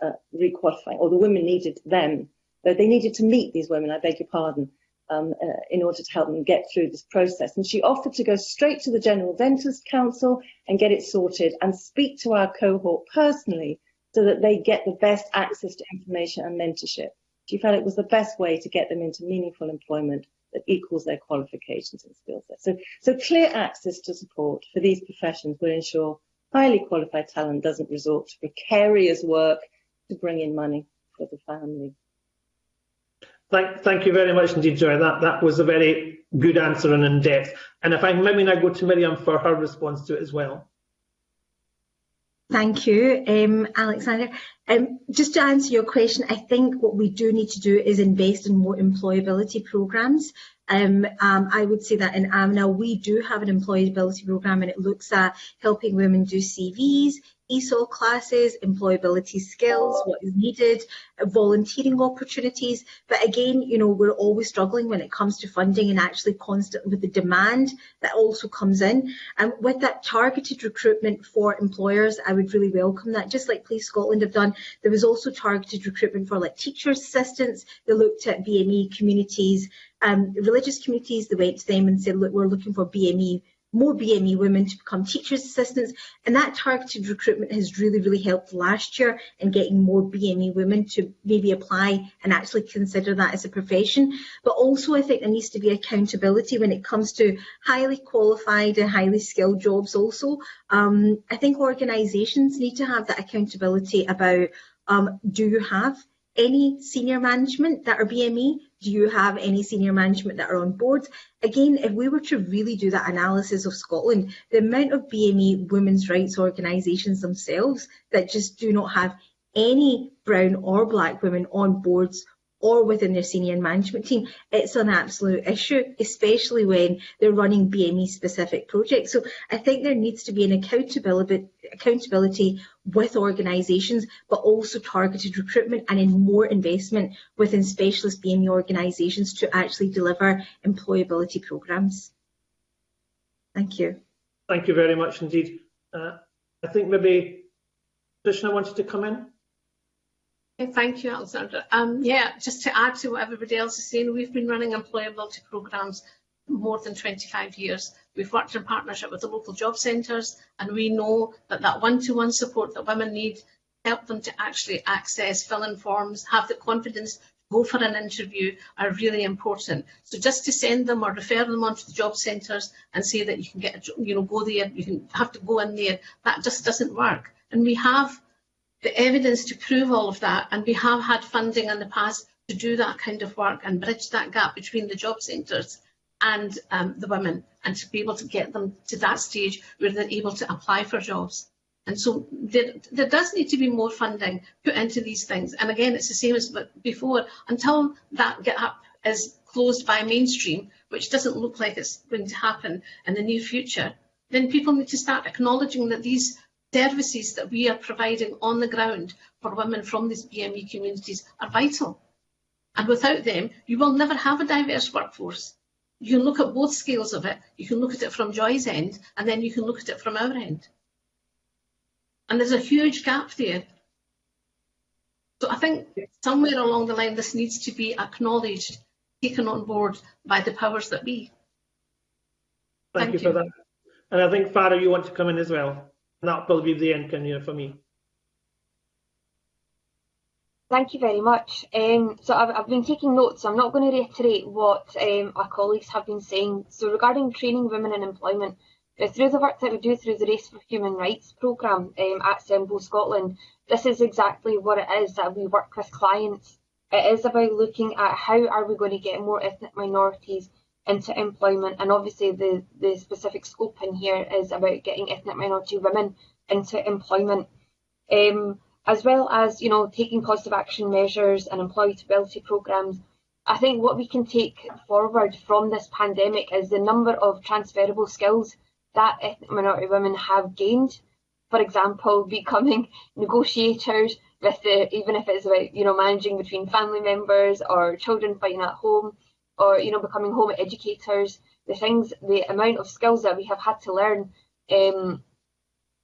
uh, requalifying, or the women needed them, that they needed to meet these women, I beg your pardon, um, uh, in order to help them get through this process. And she offered to go straight to the General Dentist Council and get it sorted and speak to our cohort personally so that they get the best access to information and mentorship. She felt it was the best way to get them into meaningful employment that equals their qualifications and skill sets. So, so clear access to support for these professions will ensure highly qualified talent doesn't resort to precarious work to bring in money for the family. Thank, thank you very much indeed, Joy. That, that was a very good answer and in depth. And if I maybe now go to Miriam for her response to it as well. Thank you, um, Alexander. Um, just to answer your question, I think what we do need to do is invest in more employability programmes. Um, um, I would say that in Amina we do have an employability programme and it looks at helping women do CVs, ESOL classes, employability skills, what is needed, uh, volunteering opportunities. But again, you know, we're always struggling when it comes to funding and actually constant with the demand that also comes in. And with that targeted recruitment for employers, I would really welcome that. Just like Police Scotland have done, there was also targeted recruitment for like teachers, assistants. They looked at BME communities, um, religious communities. They went to them and said, look, we're looking for BME more BME women to become teachers assistants. And that targeted recruitment has really really helped last year in getting more BME women to maybe apply and actually consider that as a profession. But also I think there needs to be accountability when it comes to highly qualified and highly skilled jobs also. Um, I think organisations need to have that accountability about um, do you have any senior management that are BME? Do you have any senior management that are on boards? Again, if we were to really do that analysis of Scotland, the amount of BME women's rights organisations themselves that just do not have any brown or black women on boards or within their senior management team, it's an absolute issue, especially when they're running BME specific projects. So I think there needs to be an accountability, accountability with organisations, but also targeted recruitment and in more investment within specialist BME organisations to actually deliver employability programmes. Thank you. Thank you very much indeed. Uh, I think maybe Trishna wanted to come in. Thank you, Alexandra. Um, yeah, just to add to what everybody else is saying, we've been running employability programmes more than 25 years. We've worked in partnership with the local job centres and we know that that one-to-one -one support that women need, help them to actually access, fill in forms, have the confidence to go for an interview are really important. So just to send them or refer them on to the job centres and say that you can get, a, you know, go there, you can have to go in there, that just doesn't work. And we have the evidence to prove all of that, and we have had funding in the past to do that kind of work and bridge that gap between the job centres and um, the women, and to be able to get them to that stage where they're able to apply for jobs. And so there, there does need to be more funding put into these things. And again, it's the same as before. Until that gap is closed by mainstream, which doesn't look like it's going to happen in the near future, then people need to start acknowledging that these services that we are providing on the ground for women from these BME communities are vital. And without them, you will never have a diverse workforce. You can look at both scales of it. You can look at it from Joy's end, and then you can look at it from our end. And there's a huge gap there. So I think somewhere along the line, this needs to be acknowledged, taken on board by the powers that be. Thank, Thank you, you for that. And I think, Farah, you want to come in as well that will be the end Kenya, for me. Thank you very much. Um, so I've, I've, been taking notes. I'm not going to reiterate what um, our colleagues have been saying. So regarding training women in employment, through the work that we do through the Race for Human Rights programme um, at CEMVO Scotland, this is exactly what it is that we work with clients. It is about looking at how are we going to get more ethnic minorities into employment. And obviously the, the specific scope in here is about getting ethnic minority women into employment. Um, as well as, you know, taking positive action measures and employability programmes. I think what we can take forward from this pandemic is the number of transferable skills that ethnic minority women have gained. For example, becoming negotiators with the, even if it's about, you know, managing between family members or children fighting at home, or, you know, becoming home educators, the things, the amount of skills that we have had to learn um,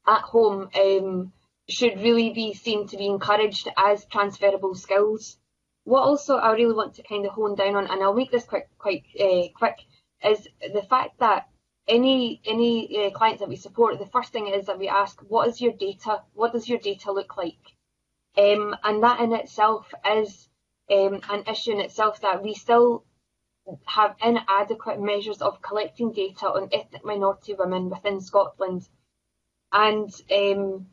at home um, should really be seen to be encouraged as transferable skills. What also I really want to kind of hone down on, and I'll make this quick, quite uh, quick, is the fact that any any uh, clients that we support, the first thing is that we ask, what is your data? What does your data look like? Um, and that in itself is um, an issue in itself that we still have inadequate measures of collecting data on ethnic minority women within Scotland. And um,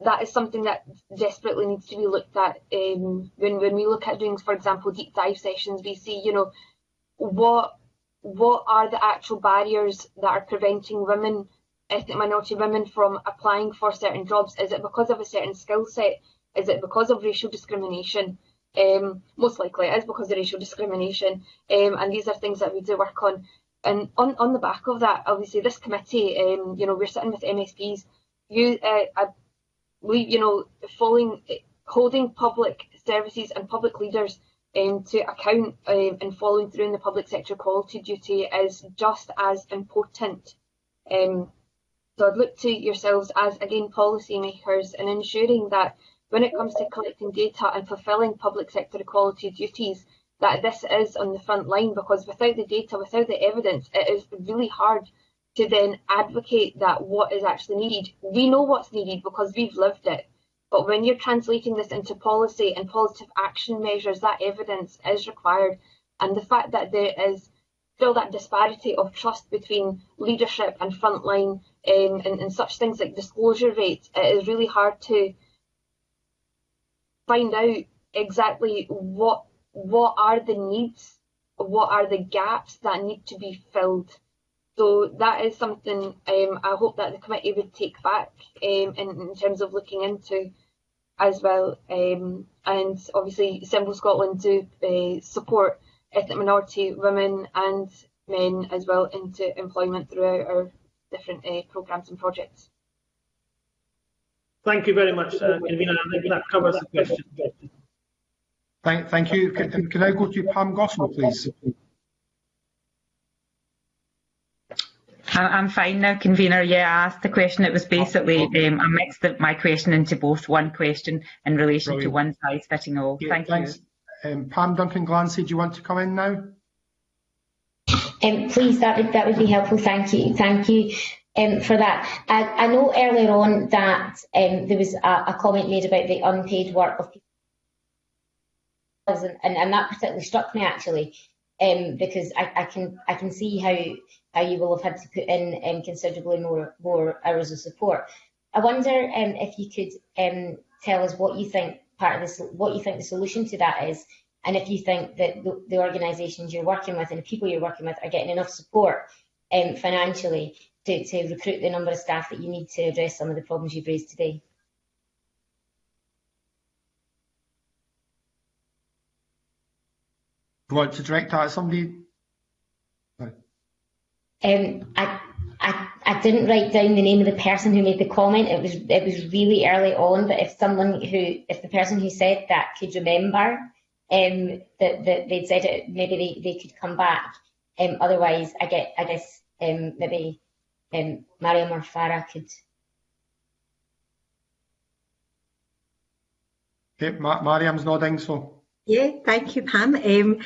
that is something that desperately needs to be looked at um, when when we look at doing, for example, deep dive sessions. We see, you know, what what are the actual barriers that are preventing women, ethnic minority women, from applying for certain jobs? Is it because of a certain skill set? Is it because of racial discrimination? Um, most likely it is because of racial discrimination, um, and these are things that we do work on. And on, on the back of that, obviously, this committee, um, you know, we're sitting with MSPs. You, uh, we, you know, following, holding public services and public leaders um, to account um, and following through in the public sector equality duty is just as important. Um, so I'd look to yourselves as, again, policymakers in ensuring that when it comes to collecting data and fulfilling public sector equality duties, that this is on the front line because without the data, without the evidence, it is really hard to then advocate that what is actually needed. We know what's needed because we've lived it. But when you're translating this into policy and positive action measures, that evidence is required. And the fact that there is still that disparity of trust between leadership and frontline um, and, and such things like disclosure rates, it is really hard to find out exactly what what are the needs, what are the gaps that need to be filled so that is something um, I hope that the committee would take back um, in, in, terms of looking into as well. Um, and obviously, CEMVO Scotland do uh, support ethnic minority women and men as well into employment throughout our different uh, programmes and projects. Thank you very much, uh, Convener. I think that covers the question. Thank, thank you. Can, can I go to Pam Gosal, please? I'm fine now, convener. Yeah, I asked the question. It was basically um, I mixed the, my question into both one question in relation Brilliant. to one size fitting all. Yeah, Thank thanks. you. Um, Pam Duncan Glancy, do you want to come in now? Um, please, that would that would be helpful. Thank you. Thank you. Um, for that. I, I, know earlier on that um, there was a, a, comment made about the unpaid work of people, and, and, and that particularly struck me actually, um, because I, I, can I can see how how you will have had to put in um, considerably more more hours of support. I wonder um, if you could um, tell us what you think part of this, what you think the solution to that is, and if you think that the, the organisations you're working with and the people you're working with are getting enough support financially to, to recruit the number of staff that you need to address some of the problems you've raised today. Do you want to direct that at somebody? Um, I, I, I didn't write down the name of the person who made the comment. It was it was really early on. But if someone who, if the person who said that could remember um, that, that they'd said it, maybe they, they could come back. Um, otherwise, I get I guess um, maybe um, Mariam or Farah could. Okay, Ma Mariam's nodding, so. Yeah, thank you, Pam. Um,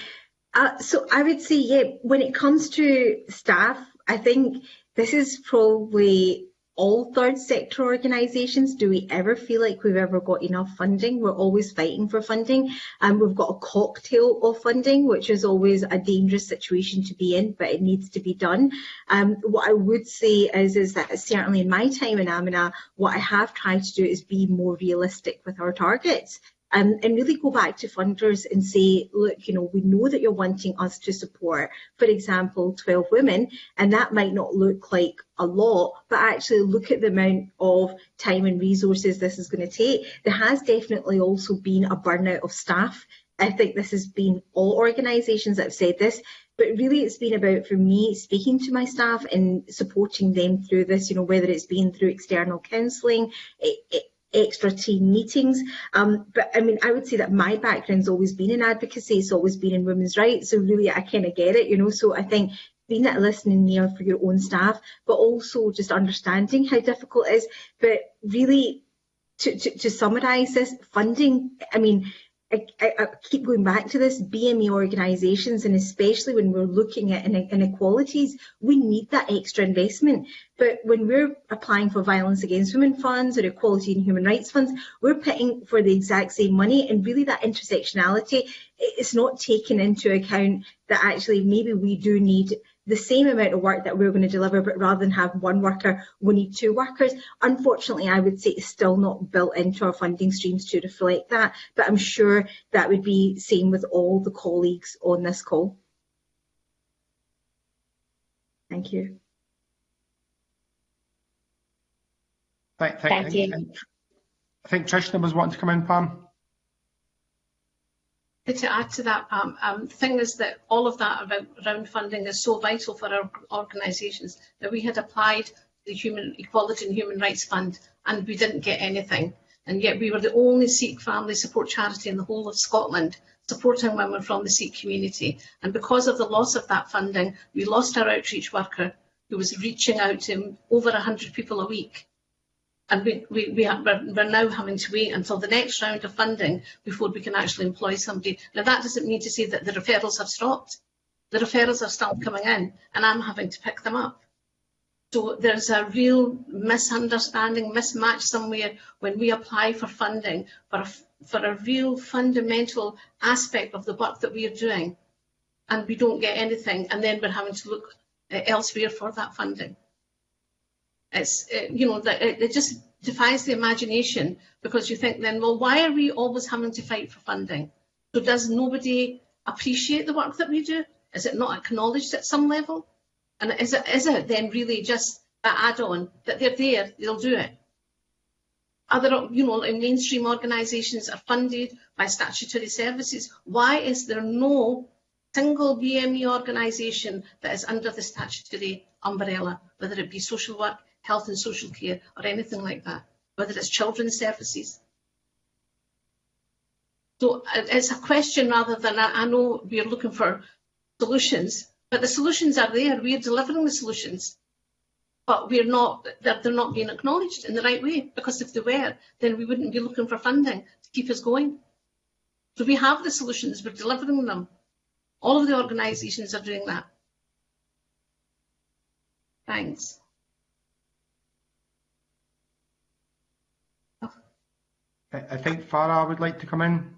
uh, so I would say, yeah, when it comes to staff, I think this is probably all third sector organisations. Do we ever feel like we've ever got enough funding? We're always fighting for funding and we've got a cocktail of funding, which is always a dangerous situation to be in, but it needs to be done. Um, what I would say is, is that certainly in my time in Amina, what I have tried to do is be more realistic with our targets um, and really go back to funders and say, look, you know, we know that you're wanting us to support, for example, 12 women, and that might not look like a lot, but actually look at the amount of time and resources this is going to take. There has definitely also been a burnout of staff. I think this has been all organisations that have said this, but really it's been about, for me, speaking to my staff and supporting them through this, you know, whether it's been through external counselling, extra team meetings. Um, but I mean, I would say that my background's always been in advocacy, it's always been in women's rights. So really, I kind of get it, you know. So I think being that listening ear for your own staff, but also just understanding how difficult it is. But really, to, to, to summarise this, funding, I mean, I, I, keep going back to this, BME organisations, and especially when we're looking at inequalities, we need that extra investment. But when we're applying for violence against women funds or equality and human rights funds, we're paying for the exact same money, and really that intersectionality is not taken into account that actually maybe we do need the same amount of work that we're going to deliver, but rather than have one worker, we need two workers. Unfortunately, I would say it's still not built into our funding streams to reflect that, but I'm sure that would be same with all the colleagues on this call. Thank you. Thank, thank, thank you. I think Trishna was wanting to come in, Pam to add to that, um, um, the thing is that all of that around, around funding is so vital for our organisations that we had applied the Human Equality and Human Rights Fund and we didn't get anything. And yet we were the only Sikh family support charity in the whole of Scotland supporting women from the Sikh community. And because of the loss of that funding, we lost our outreach worker who was reaching out to over 100 people a week and we, we, we are, we're now having to wait until the next round of funding before we can actually employ somebody. Now that doesn't mean to say that the referrals have stopped. The referrals are still coming in and I'm having to pick them up. So there's a real misunderstanding, mismatch somewhere when we apply for funding for a, for a real fundamental aspect of the work that we are doing and we don't get anything and then we're having to look uh, elsewhere for that funding. It's, it, uh, you know, that uh, it, it just defies the imagination because you think then, well, why are we always having to fight for funding? So does nobody appreciate the work that we do? Is it not acknowledged at some level? And is it, is it then really just that add-on that they're there, they'll do it? Other, you know, mainstream organisations are funded by statutory services. Why is there no single BME organisation that is under the statutory umbrella, whether it be social work, health and social care or anything like that, whether it's children's services. So it's a question rather than I, I know we're looking for solutions, but the solutions are there. We're delivering the solutions, but we're not. They're, they're not being acknowledged in the right way. Because if they were, then we wouldn't be looking for funding to keep us going. So we have the solutions. We're delivering them. All of the organisations are doing that. Thanks. I think Farah would like to come in.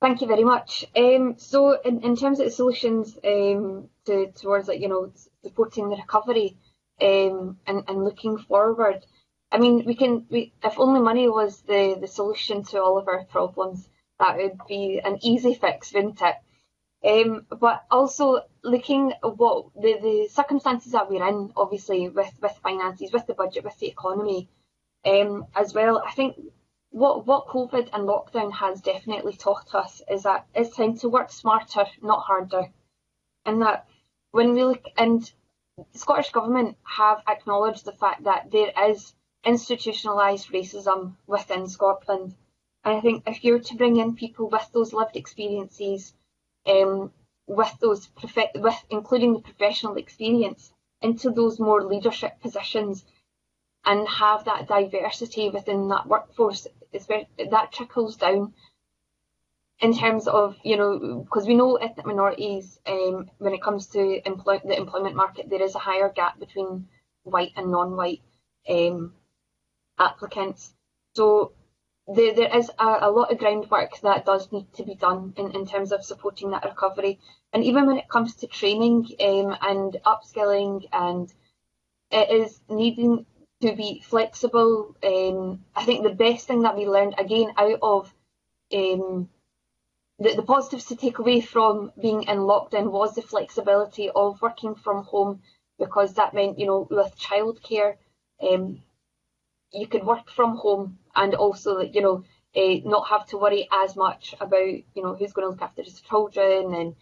Thank you very much. Um, so, in, in terms of the solutions um, to, towards, like, you know, supporting the recovery um, and, and looking forward, I mean, we can, we, if only money was the, the solution to all of our problems, that would be an easy fix, wouldn't it? Um, but also looking at what the, the circumstances that we're in, obviously, with, with finances, with the budget, with the economy, um, as well, I think what what COVID and lockdown has definitely taught us is that it's time to work smarter, not harder. And that when we look and Scottish Government have acknowledged the fact that there is institutionalised racism within Scotland. And I think if you're to bring in people with those lived experiences, um, with those with including the professional experience into those more leadership positions, and have that diversity within that workforce, is where that trickles down in terms of, you know, because we know ethnic minorities, um, when it comes to employ the employment market, there is a higher gap between white and non-white um, applicants. So there, there is a, a, lot of groundwork that does need to be done in, in terms of supporting that recovery. And even when it comes to training um, and upskilling and it is needing to be flexible. Um, I think the best thing that we learned again out of um, the, the positives to take away from being in lockdown was the flexibility of working from home because that meant, you know, with childcare, um, you could work from home and also, you know, uh, not have to worry as much about, you know, who's going to look after his children and,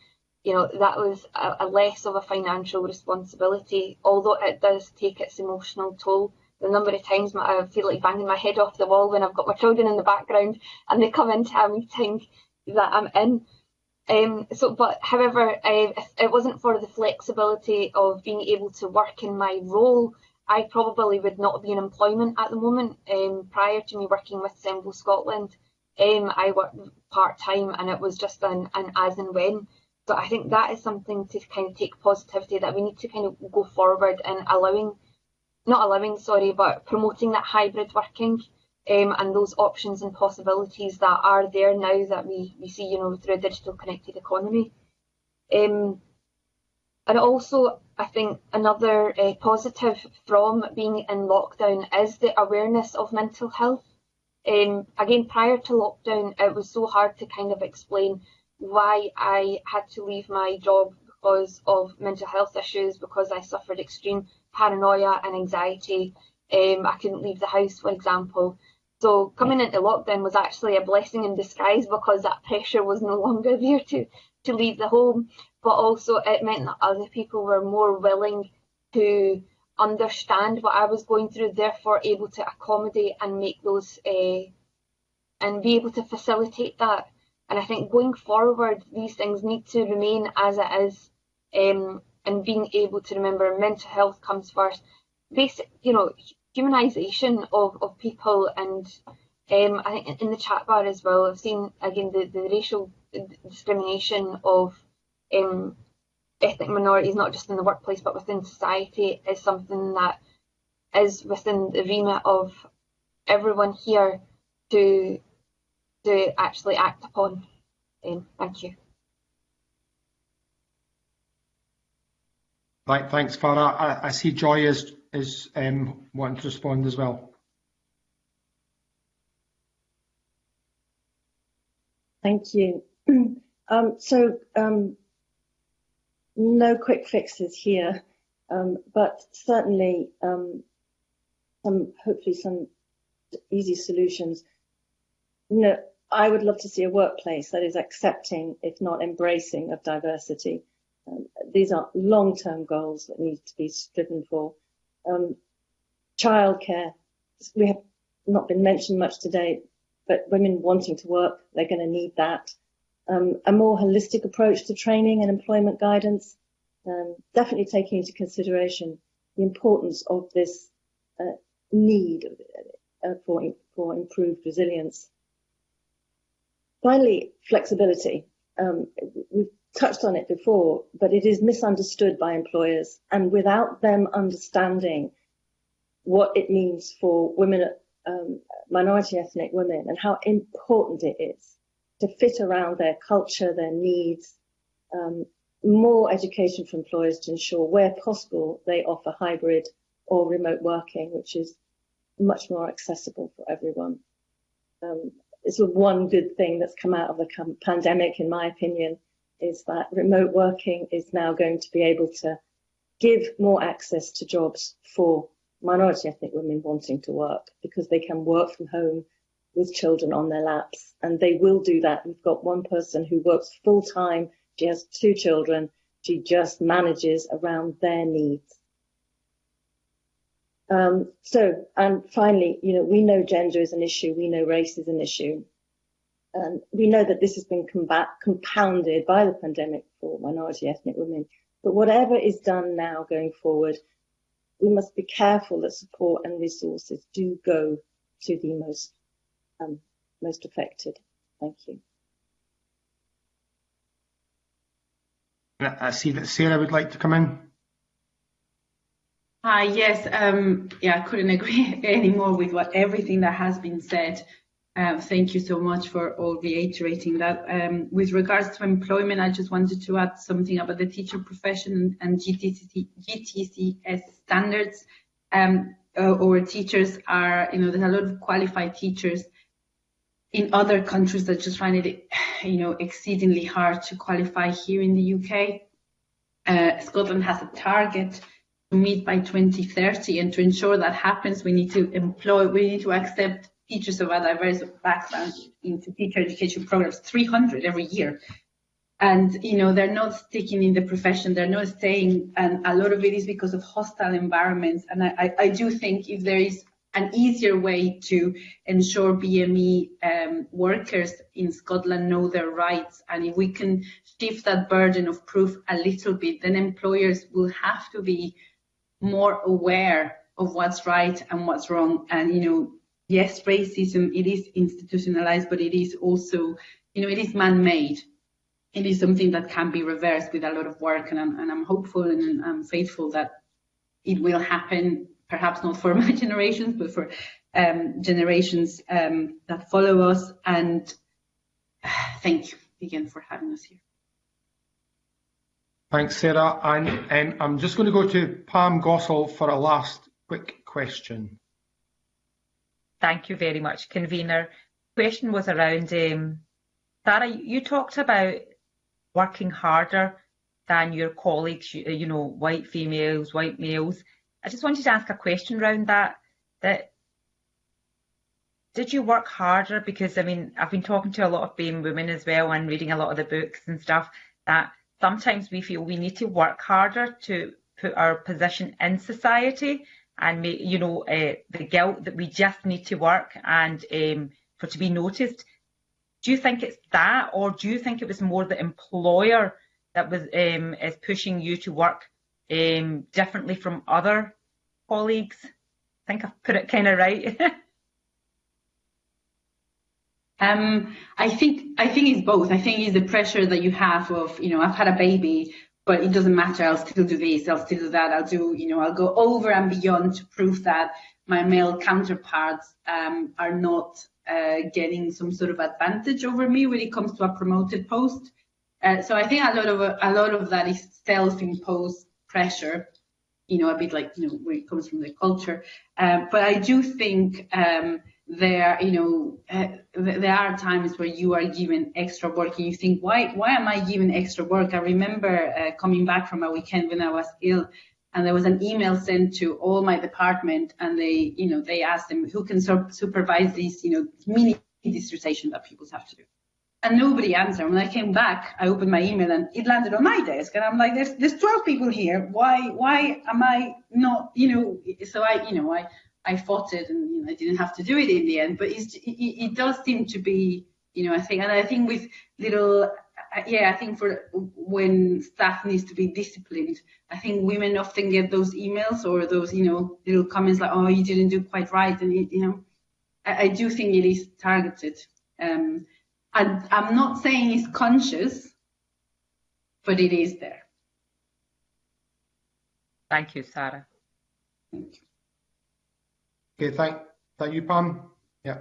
you know, that was a, a less of a financial responsibility, although it does take its emotional toll. The number of times I feel like banging my head off the wall when I've got my children in the background and they come into a meeting that I'm in. Um, so, but however, uh, if it wasn't for the flexibility of being able to work in my role, I probably would not be in employment at the moment. Um, prior to me working with CEMVO Scotland, um, I worked part time and it was just an, an as and when. So I think that is something to kind of take positivity that we need to kind of go forward in allowing, not allowing, sorry, but promoting that hybrid working um, and those options and possibilities that are there now that we, we see, you know, through a digital connected economy. Um, and also, I think another uh, positive from being in lockdown is the awareness of mental health. Um, again, prior to lockdown, it was so hard to kind of explain why I had to leave my job because of mental health issues, because I suffered extreme paranoia and anxiety. Um, I couldn't leave the house, for example. So coming into lockdown was actually a blessing in disguise because that pressure was no longer there to, to leave the home. But also it meant that other people were more willing to understand what I was going through, therefore able to accommodate and make those uh, and be able to facilitate that. And I think going forward, these things need to remain as it is, um, and being able to remember mental health comes first. Basic, you know, humanisation of, of people and um, I think in the chat bar as well, I've seen again the, the racial discrimination of um, ethnic minorities, not just in the workplace but within society, is something that is within the remit of everyone here to to actually act upon. Um, thank you. Thanks, Farah. I, see Joy is is um, wanting to respond as well. Thank you. Um, so um, no quick fixes here, um, but certainly um, some hopefully some easy solutions. You know, I would love to see a workplace that is accepting, if not embracing, of diversity. Um, these are long-term goals that need to be striven for. Um, childcare, we have not been mentioned much today, but women wanting to work, they're going to need that. Um, a more holistic approach to training and employment guidance, um, definitely taking into consideration the importance of this uh, need uh, for, for improved resilience. Finally, flexibility. Um, we've touched on it before, but it is misunderstood by employers. And without them understanding what it means for women, um, minority ethnic women, and how important it is to fit around their culture, their needs, um, more education for employers to ensure where possible they offer hybrid or remote working, which is much more accessible for everyone. Um, it's one good thing that's come out of the pandemic, in my opinion, is that remote working is now going to be able to give more access to jobs for minority ethnic women wanting to work because they can work from home with children on their laps and they will do that. We've got one person who works full time. She has two children. She just manages around their needs. Um, so, and finally, you know, we know gender is an issue. We know race is an issue. Um, we know that this has been combat, compounded by the pandemic for minority ethnic women. But whatever is done now going forward, we must be careful that support and resources do go to the most um, most affected. Thank you. I see that Sarah would like to come in. Hi, yes, um, yeah, I couldn't agree anymore with what everything that has been said. Uh, thank you so much for all reiterating that. Um, with regards to employment, I just wanted to add something about the teacher profession and GTC, GTCS standards. Um, uh, teachers are, you know, there's a lot of qualified teachers in other countries that just find it, you know, exceedingly hard to qualify here in the UK. Uh, Scotland has a target to meet by 2030, and to ensure that happens, we need to employ, we need to accept teachers of a diverse background into teacher education programs, 300 every year. And, you know, they're not sticking in the profession, they're not staying, and a lot of it is because of hostile environments. And I, I do think if there is an easier way to ensure BME um, workers in Scotland know their rights. And if we can shift that burden of proof a little bit, then employers will have to be more aware of what's right and what's wrong. And, you know, yes, racism, it is institutionalized, but it is also, you know, it is man-made. It is something that can be reversed with a lot of work. And I'm, and I'm hopeful and I'm faithful that it will happen perhaps not for my generations, but for um, generations um, that follow us. And thank you again for having us here. Thanks, Sarah. And I'm just going to go to Pam Gosal for a last quick question. Thank you very much, convener. Question was around um. You talked about working harder than your colleagues, you, you know, white females, white males. I just wanted to ask a question around that. That did you work harder? Because I mean, I've been talking to a lot of BAME women as well and reading a lot of the books and stuff. That sometimes we feel we need to work harder to put our position in society and make, you know, uh, the guilt that we just need to work and um, for to be noticed. Do you think it's that, or do you think it was more the employer that was um, is pushing you to work um, differently from other colleagues? I think I've put it kind of right. um, I think I think it's both. I think it's the pressure that you have of, you know, I've had a baby, but it doesn't matter. I'll still do this. I'll still do that. I'll do, you know, I'll go over and beyond to prove that my male counterparts um, are not uh, getting some sort of advantage over me when it comes to a promoted post. Uh, so I think a lot of a lot of that is self-imposed pressure you know, a bit like, you know, where it comes from the culture. Um, but I do think um, there, you know, uh, there are times where you are given extra work and you think, why, why am I given extra work? I remember uh, coming back from a weekend when I was ill and there was an email sent to all my department and they, you know, they asked them who can supervise these, you know, mini dissertation that people have to do and nobody answered. When I came back, I opened my email and it landed on my desk, and I'm like, "There's there's 12 people here. Why why am I not? You know." So I you know I I fought it, and you know, I didn't have to do it in the end. But it, it does seem to be you know I think, and I think with little uh, yeah, I think for when staff needs to be disciplined, I think women often get those emails or those, you know, little comments like, "Oh, you didn't do quite right," and it, you know, I, I, do think it is targeted. Um, I, I'm not saying it's conscious, but it is there. Thank you, Sarah. Thank you. Okay, thank, thank you, Pam. Yeah.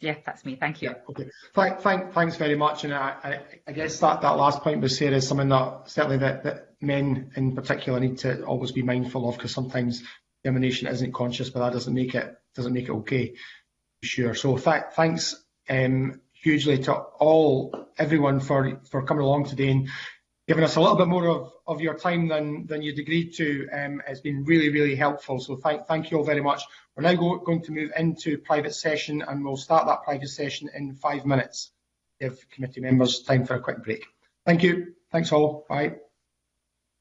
Yeah, that's me. Thank you. Yeah, okay. Thank, thank, thanks very much. And I, I, I guess that, that last point was Sarah is something that certainly that, that men in particular need to always be mindful of because sometimes discrimination isn't conscious, but that doesn't make it doesn't make it okay. Sure. So th thanks um, hugely to all everyone for for coming along today and given us a little bit more of, of your time than, than you'd agreed to. Um, it's been really, really helpful. So thank, thank you all very much. We're now go, going to move into private session and we'll start that private session in five minutes. Give committee members time for a quick break. Thank you. Thanks all. Bye.